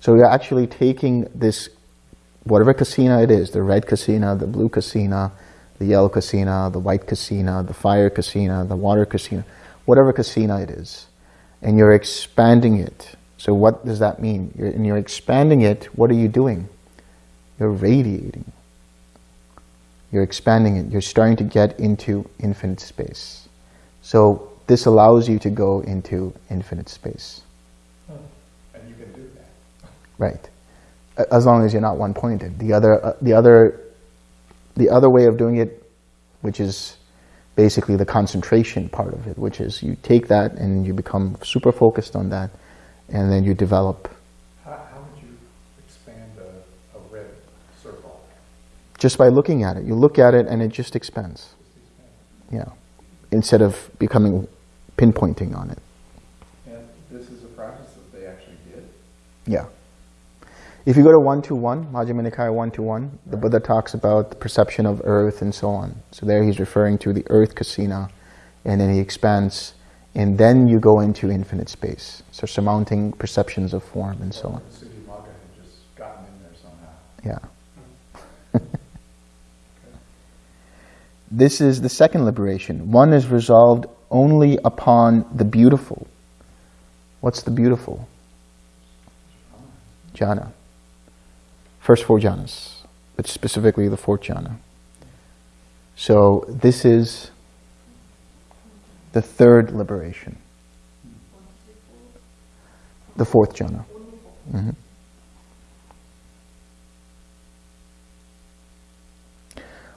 So you're actually taking this, whatever kasina it is, the red kasina, the blue kasina, the yellow kasina, the white kasina, the fire kasina, the water kasina, whatever kasina it is, and you're expanding it. So what does that mean? You're, and you're expanding it, what are you doing? You're radiating. You're expanding it. You're starting to get into infinite space. So this allows you to go into infinite space. And you can do that. Right. As long as you're not one-pointed. The other, uh, the other, the other way of doing it, which is basically the concentration part of it, which is you take that and you become super focused on that, and then you develop. How, how would you expand a, a red circle? Just by looking at it. You look at it and it just expands. Yeah. Instead of becoming pinpointing on it. And this is a practice that they actually did? Yeah. If you go to 121, Majjhima Nikaya 121, the Buddha talks about the perception of earth and so on. So there he's referring to the earth kasina, and then he expands, and then you go into infinite space. So surmounting perceptions of form and so on. Visuddhimagga had just gotten in there somehow. Yeah. this is the second liberation. One is resolved only upon the beautiful. What's the beautiful? Jhana. First four jhanas, but specifically the fourth jhana. So this is the third liberation. The fourth jhana. Mhm.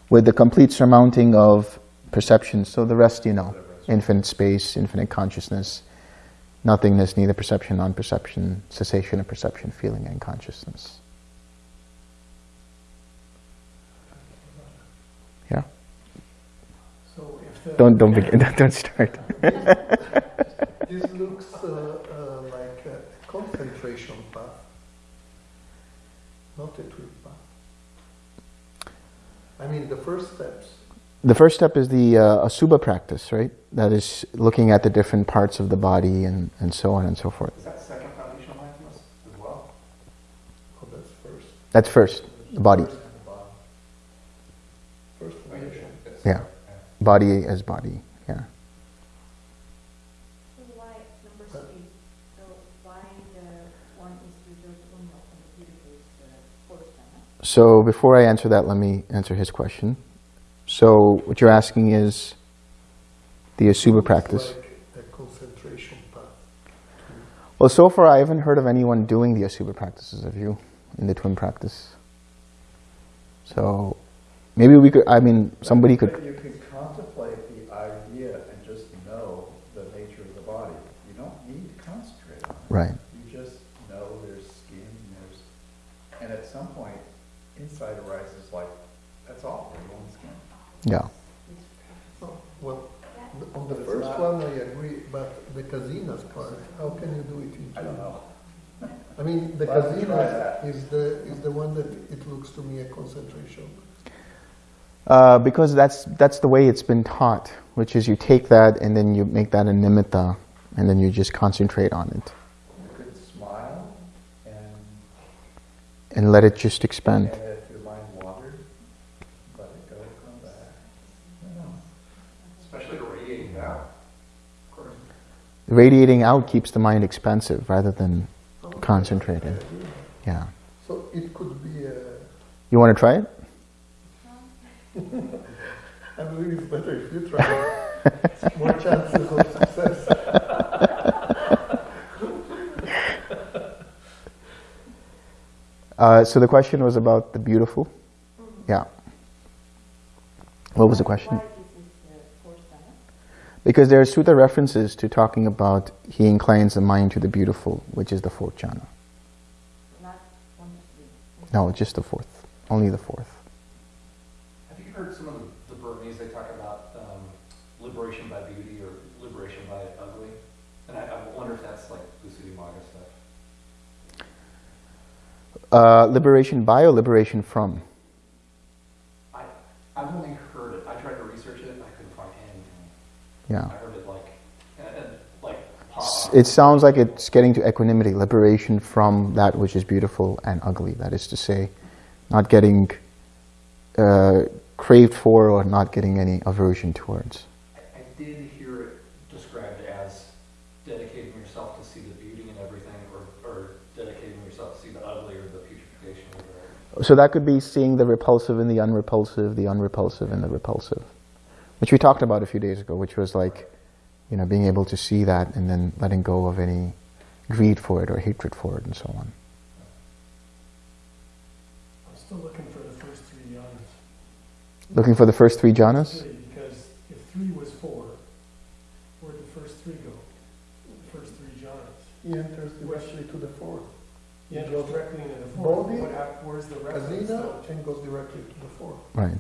With the complete surmounting of perception, so the rest you know. Infinite space, infinite consciousness, nothingness, neither perception, non-perception, cessation of perception, feeling, and consciousness. Yeah? So if the, Don't, don't begin, don't start. this looks uh, uh, like a concentration path, not a TWIM path. I mean, the first steps. The first step is the uh, Asubha practice, right? That is looking at the different parts of the body and, and so on and so forth. Is that second foundational mindfulness as well? Oh, that's first. That's first, the body. First and the bottom. First yeah, foundation. Yeah. Body as body, yeah. So why, number three, so why the one is reserved only and the beautiful is the fourth one? So before I answer that, let me answer his question. So what you're asking is the Asubha Looks practice. Like a concentration path. Well, so far I haven't heard of anyone doing the Asubha practices of you in the TWIM practice. So maybe we could, I mean, somebody But could, you can contemplate the idea and just know the nature of the body. You don't need to concentrate on it. Right, You just know there's skin, there's, and at some point, insight arises like, that's all, there's one skin. yeah. Well, on the But first not- one I agree, but the kasina's part, how can you do it in two? I don't know. I mean, the Well, let's try Kazina that. is the, is the one that it looks to me a concentration. Uh, because that's, that's the way it's been taught, which is you take that and then you make that a nimitta and then you just concentrate on it You could smile and, and let it just expand. and if your mind wandered, let it go, come back. You know. Especially radiating out. Of course. Radiating out keeps the mind expansive rather than oh, concentrated. Yeah. So it could be a, You want to try it? I believe it's better if you try it. More chances of success. Uh, so the question was about the beautiful? Yeah. What was the question? Why this is the fourth one? Because there are sutta references to talking about he inclines the mind to the beautiful, which is the fourth jhana. Not one, three. No, just the fourth. Only the fourth. Have you heard some of the, the Burmese, they talk about um, liberation by beauty or liberation by ugly? And I, I wonder if that's like Visuddhimagga stuff. Uh, liberation by or liberation from? I, I've only heard it. I tried to research it I couldn't find anything. Yeah. I heard it like, like, pop. It sounds like it's getting to equanimity, liberation from that which is beautiful and ugly. That is to say, not getting uh, craved for or not getting any aversion towards. I, I did hear it described as dedicating yourself to see the beauty in everything or, or dedicating yourself to see the ugly or the putrefaction or whatever. So that could be seeing the repulsive and the unrepulsive, the unrepulsive and the repulsive, which we talked about a few days ago, which was like, you know, being able to see that and then letting go of any greed for it or hatred for it and so on. I'm still looking for the first three jhanas. Looking for the first three jhanas? Three, because if three was four, where'd the first three go? The first three jhanas. He enters directly to the fourth. Yeah, it goes directly into the four. Bodhi, What hap- Where's the reference? Azina, goes directly to the four. Right.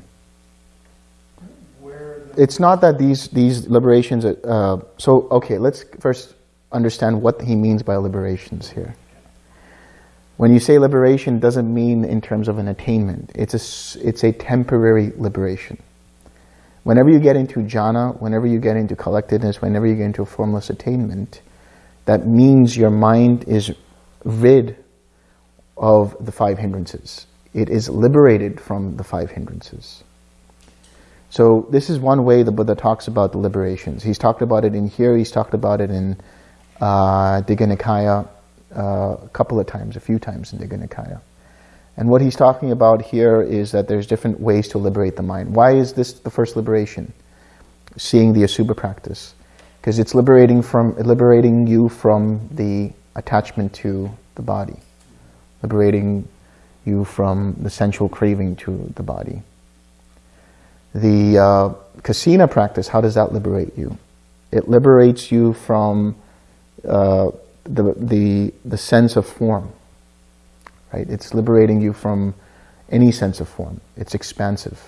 Where. It's not that these, these liberations, are, uh, so, okay, let's first understand what he means by liberations here. When you say liberation, doesn't mean in terms of an attainment. It's a, s- it's a temporary liberation. Whenever you get into jhana, whenever you get into collectedness, whenever you get into a formless attainment, that means your mind is rid of the five hindrances. It is liberated from the five hindrances. So this is one way the Buddha talks about the liberations. He's talked about it in here, he's talked about it in uh, Digha Nikaya uh, a couple of times, a few times in Digha Nikaya. And what he's talking about here is that there's different ways to liberate the mind. Why is this the first liberation? Seeing the Asubha practice. Because it's liberating, from, liberating you from the attachment to the body. Liberating you from the sensual craving to the body. The uh, kasina practice, how does that liberate you? It liberates you from uh, the, the, the sense of form. Right? It's liberating you from any sense of form. It's expansive.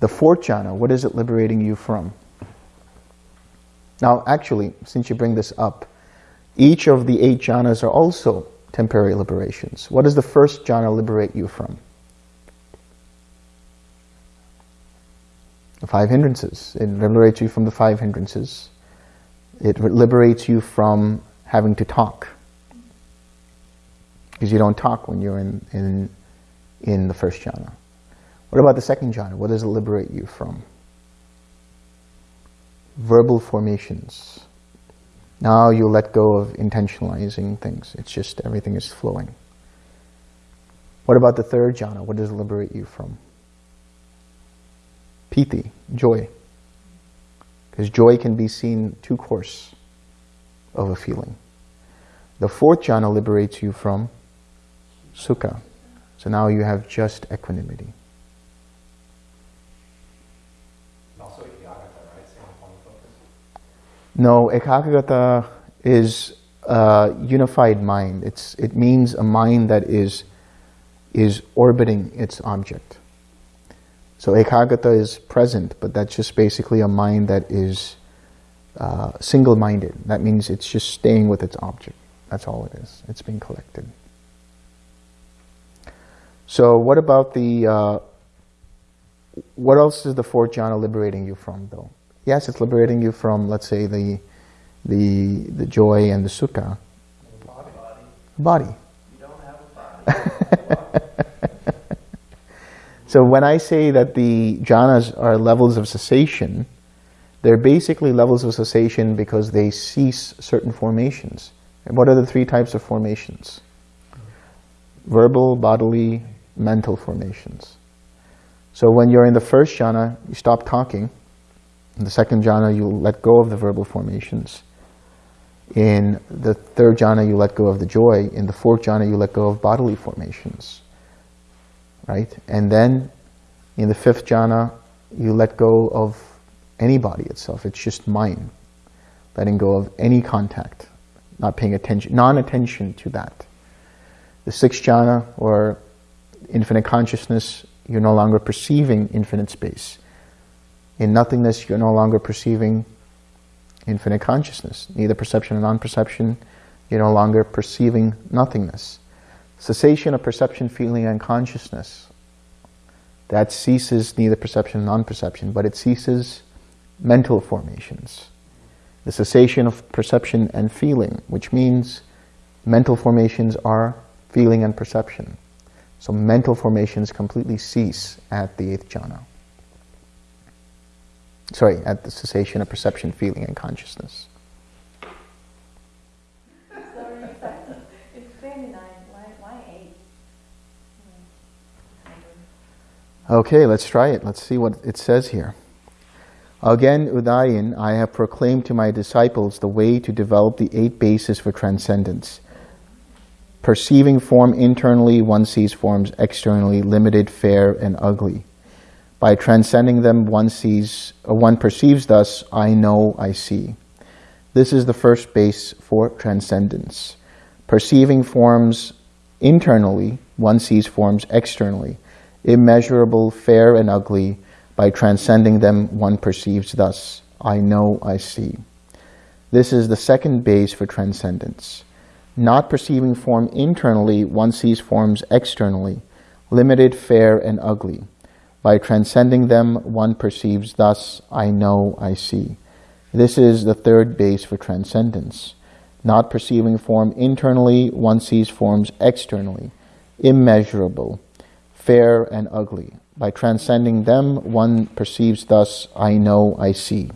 The fourth jhana, what is it liberating you from? Now, actually, since you bring this up, each of the eight jhanas are also temporary liberations. What does the first jhana liberate you from? The five hindrances. It liberates you from the five hindrances. It liberates you from having to talk. Because you don't talk when you're in, in, in the first jhana. What about the second jhana? What does it liberate you from? Verbal formations. Now you let go of intentionalizing things. It's just everything is flowing. What about the third jhana? What does it liberate you from? Piti, joy. Because joy can be seen two course of a feeling. The fourth jhana liberates you from sukha. So now you have just equanimity. And also Yagata, right? Same point of focus. No, ekagata is a unified mind. It's, it means a mind that is, is orbiting its object. So ekagata is present, but that's just basically a mind that is uh, single-minded. That means it's just staying with its object. That's all it is. It's being collected. So what about the, uh, what else is the fourth jhana liberating you from though? Yes, it's liberating you from, let's say, the, the, the joy and the sukha. Body. You don't have a body. So when I say that the jhanas are levels of cessation, they're basically levels of cessation because they cease certain formations. And what are the three types of formations? Verbal, bodily, mental formations. So when you're in the first jhana, you stop talking. In the second jhana, you let go of the verbal formations. In the third jhana, you let go of the joy. In the fourth jhana, you let go of bodily formations right? And then in the fifth jhana, you let go of any body itself. It's just mind. Letting go of any contact, not paying attention, non-attention to that. The sixth jhana, or infinite consciousness, you're no longer perceiving infinite space. In nothingness, you're no longer perceiving infinite consciousness. Neither perception nor non-perception, you're no longer perceiving nothingness cessation of perception, feeling, and consciousness. That ceases neither perception nor non-perception, but it ceases mental formations. The cessation of perception and feeling, which means mental formations are feeling and perception. So mental formations completely cease at the eighth jhana. Sorry, at the cessation of perception, feeling, and consciousness. Okay, let's try it. Let's see what it says here. Again, Udayin, I have proclaimed to my disciples the way to develop the eight bases for transcendence. Perceiving form internally, one sees forms externally, limited, fair, and ugly. By transcending them, one sees, uh, one perceives thus, I know, I see. This is the first base for transcendence. Perceiving forms internally, one sees forms externally. Immeasurable, fair and ugly, by transcending them, one perceives thus, I know, I see. This is the second base for transcendence. Not perceiving form internally, one sees forms externally, limited, fair, and ugly. By transcending them, one perceives thus, I know, I see. This is the third base for transcendence. Not perceiving form internally, one sees forms externally, immeasurable, fair and ugly. By transcending them, one perceives thus, I know, I see.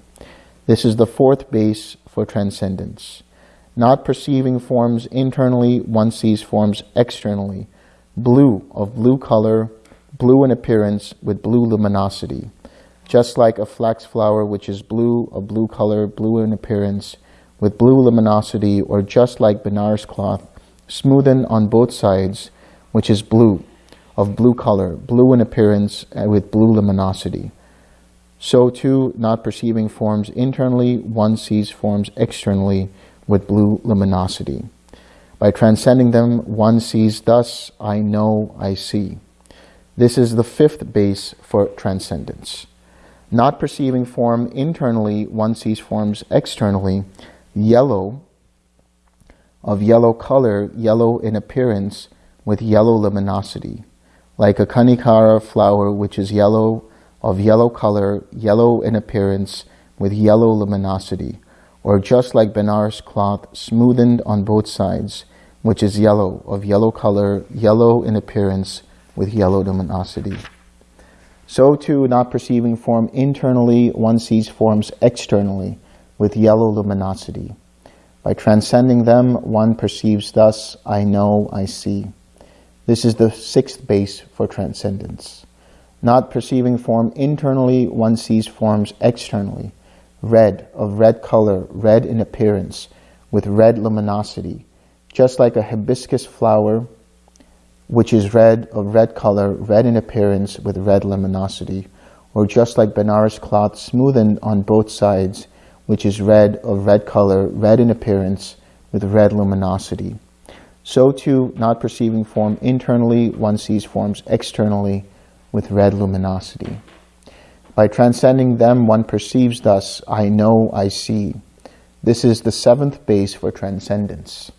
This is the fourth base for transcendence. Not perceiving forms internally, one sees forms externally. Blue, of blue color, blue in appearance, with blue luminosity. Just like a flax flower which is blue, a blue color, blue in appearance, with blue luminosity, or just like Benares cloth, smoothened on both sides, which is blue, of blue color, blue in appearance, uh, with blue luminosity. So too, not perceiving forms internally, one sees forms externally with blue luminosity. By transcending them, one sees thus, I know, I see. This is the fifth base for transcendence. Not perceiving form internally, one sees forms externally, yellow, of yellow color, yellow in appearance, with yellow luminosity, like a kanikara flower which is yellow of yellow color, yellow in appearance, with yellow luminosity, or just like Benares cloth smoothened on both sides, which is yellow, of yellow color, yellow in appearance, with yellow luminosity. So too, not perceiving form internally, one sees forms externally, with yellow luminosity. By transcending them, one perceives thus, I know, I see. This is the sixth base for transcendence. Not perceiving form internally, one sees forms externally. Red, of red color, red in appearance, with red luminosity. Just like a hibiscus flower, which is red, of red color, red in appearance, with red luminosity. Or just like Benares cloth smoothened on both sides, which is red, of red color, red in appearance, with red luminosity. So too, not perceiving form internally, one sees forms externally, with red luminosity. By transcending them, one perceives thus, I know, I see. This is the seventh base for transcendence.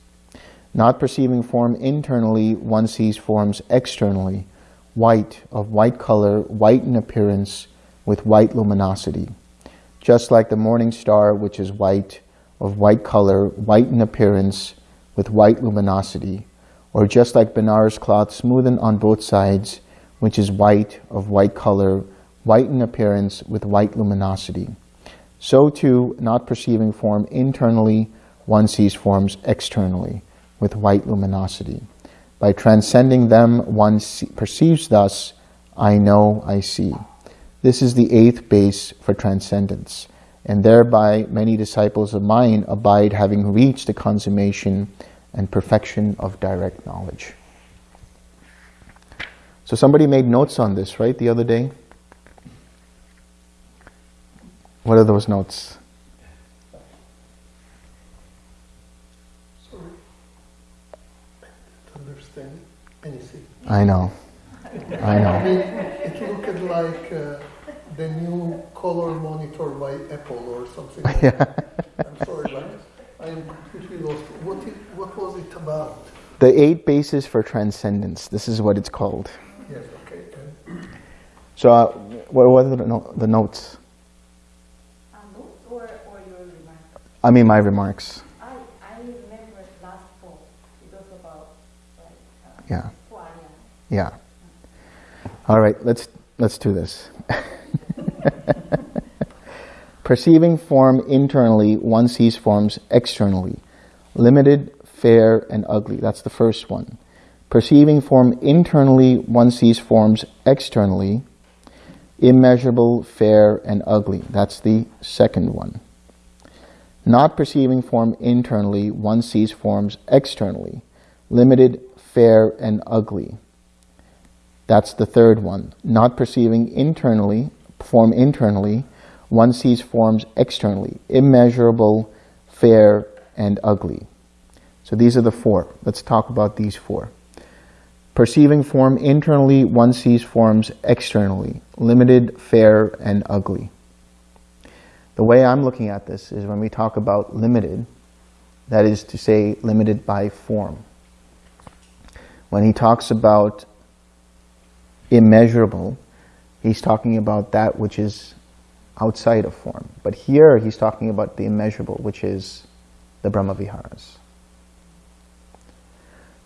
Not perceiving form internally, one sees forms externally, white, of white color, white in appearance, with white luminosity. Just like the morning star, which is white, of white color, white in appearance, with white luminosity. Or just like Benares cloth smoothened on both sides, which is white, of white color, white in appearance, with white luminosity. So too, not perceiving form internally, one sees forms externally, with white luminosity. By transcending them, one perceives thus, I know, I see. This is the eighth base for transcendence, and thereby many disciples of mine abide having reached the consummation and perfection of direct knowledge. So somebody made notes on this, right, the other day? What are those notes? Sorry. Understand anything. I know. I know. I know. mean, it looked like uh, the new color monitor by Apple or something. Like Yeah. that. I'm sorry, but I'm completely lost. What, it, what was it about? The eight bases for transcendence. This is what it's called. Yes, okay. and- So, uh, what were the, no- the notes? Um, notes or, or your remarks? I mean, my remarks. I, I remember last fall, it was about, like, uh, Yeah. Yeah. All right, let's let's do this. Perceiving form internally, one sees forms externally. Limited, fair, and ugly. That's the first one. Perceiving form internally, one sees forms externally. Immeasurable, fair, and ugly. That's the second one. Not perceiving form internally, one sees forms externally. Limited, fair, and ugly. That's the third one. Not perceiving internally, form internally, one sees forms externally, immeasurable, fair, and ugly. So these are the four. Let's talk about these four. Perceiving form internally, one sees forms externally, limited, fair, and ugly. The way I'm looking at this is when we talk about limited, that is to say, limited by form. When he talks about immeasurable, he's talking about that which is outside of form. But here he's talking about the immeasurable, which is the Brahmaviharas.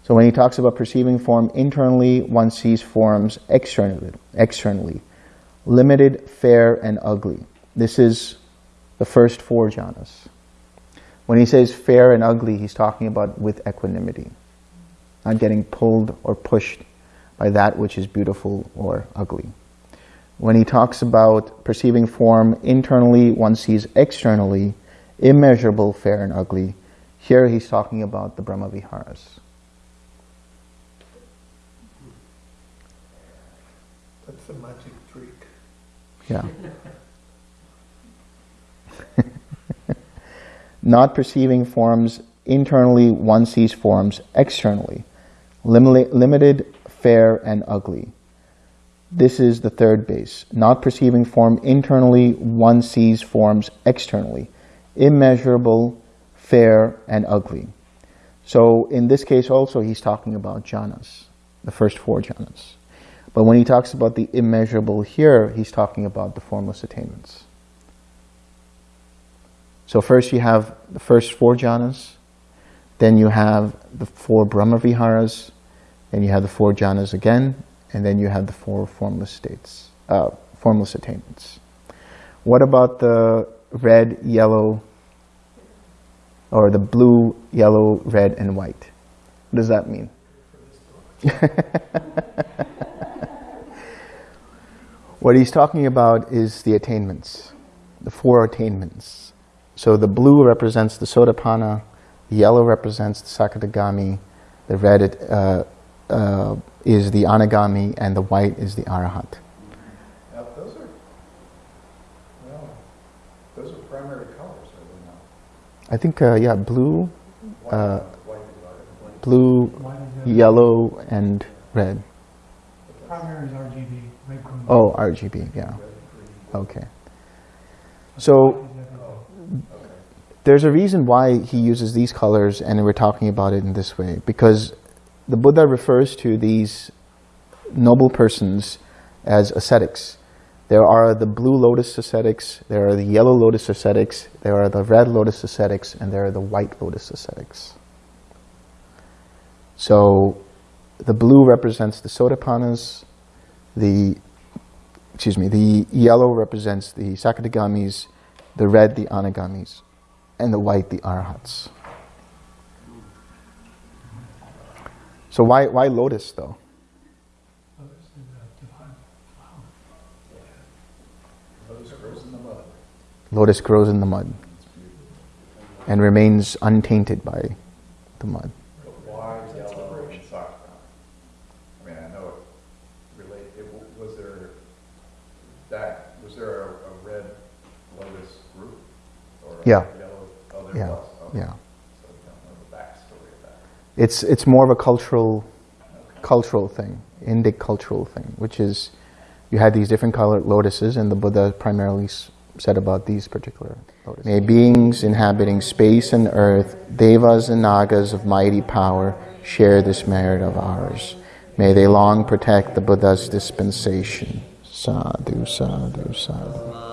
So when he talks about perceiving form internally, one sees forms externally, externally limited, fair, and ugly. This is the first four jhanas. When he says fair and ugly, he's talking about with equanimity, not getting pulled or pushed by that which is beautiful or ugly. When he talks about perceiving form internally, one sees externally, immeasurable, fair and ugly. Here he's talking about the Brahmaviharas. That's a magic trick. Yeah. Not perceiving forms internally, one sees forms externally. Lim- limited, fair, and ugly. This is the third base. Not perceiving form internally, one sees forms externally. Immeasurable, fair, and ugly. So in this case also, he's talking about jhanas, the first four jhanas. But when he talks about the immeasurable here, he's talking about the formless attainments. So first you have the first four jhanas, then you have the four Brahma Viharas, then you have the four jhanas again, and then you have the four formless states, uh, formless attainments. What about the red, yellow, or the blue, yellow, red, and white? What does that mean? what he's talking about is the attainments, the four attainments. So the blue represents the Sotapanna, the yellow represents the Sakadagami, the red uh, uh, is the Anagami, and the white is the Arahat. Now, those are, well, those are primary colors, are they not? I think, uh, yeah, blue, Uh, white is our- blue, Why is it- yellow, and red. Primary is RGB, red, green. Oh, RGB, yeah. Okay. So White is everything. Okay. there's a reason why he uses these colors and we're talking about it in this way. Because the Buddha refers to these noble persons as ascetics. There are the blue lotus ascetics, there are the yellow lotus ascetics, there are the red lotus ascetics, and there are the white lotus ascetics. So the blue represents the Sotapannas, the excuse me, the yellow represents the Sakadagamis, the red the Anagamis, and the white the Arhats. So why why lotus though? Others is, divine. Lotus grows in the mud. Lotus grows in the mud and remains untainted by the mud. But why yellow and saffron? I mean, I know it relate, it, was there that, was there a, a red lotus group? Or a Yeah. yellow, Yeah, yeah. So we don't know the backstory of that. It's it's more of a cultural cultural thing, Indic cultural thing, which is you had these different colored lotuses, and the Buddha primarily said about these particular lotuses. May beings inhabiting space and earth, devas and nagas of mighty power, share this merit of ours. May they long protect the Buddha's dispensation. Sadhu, sadhu, sadhu.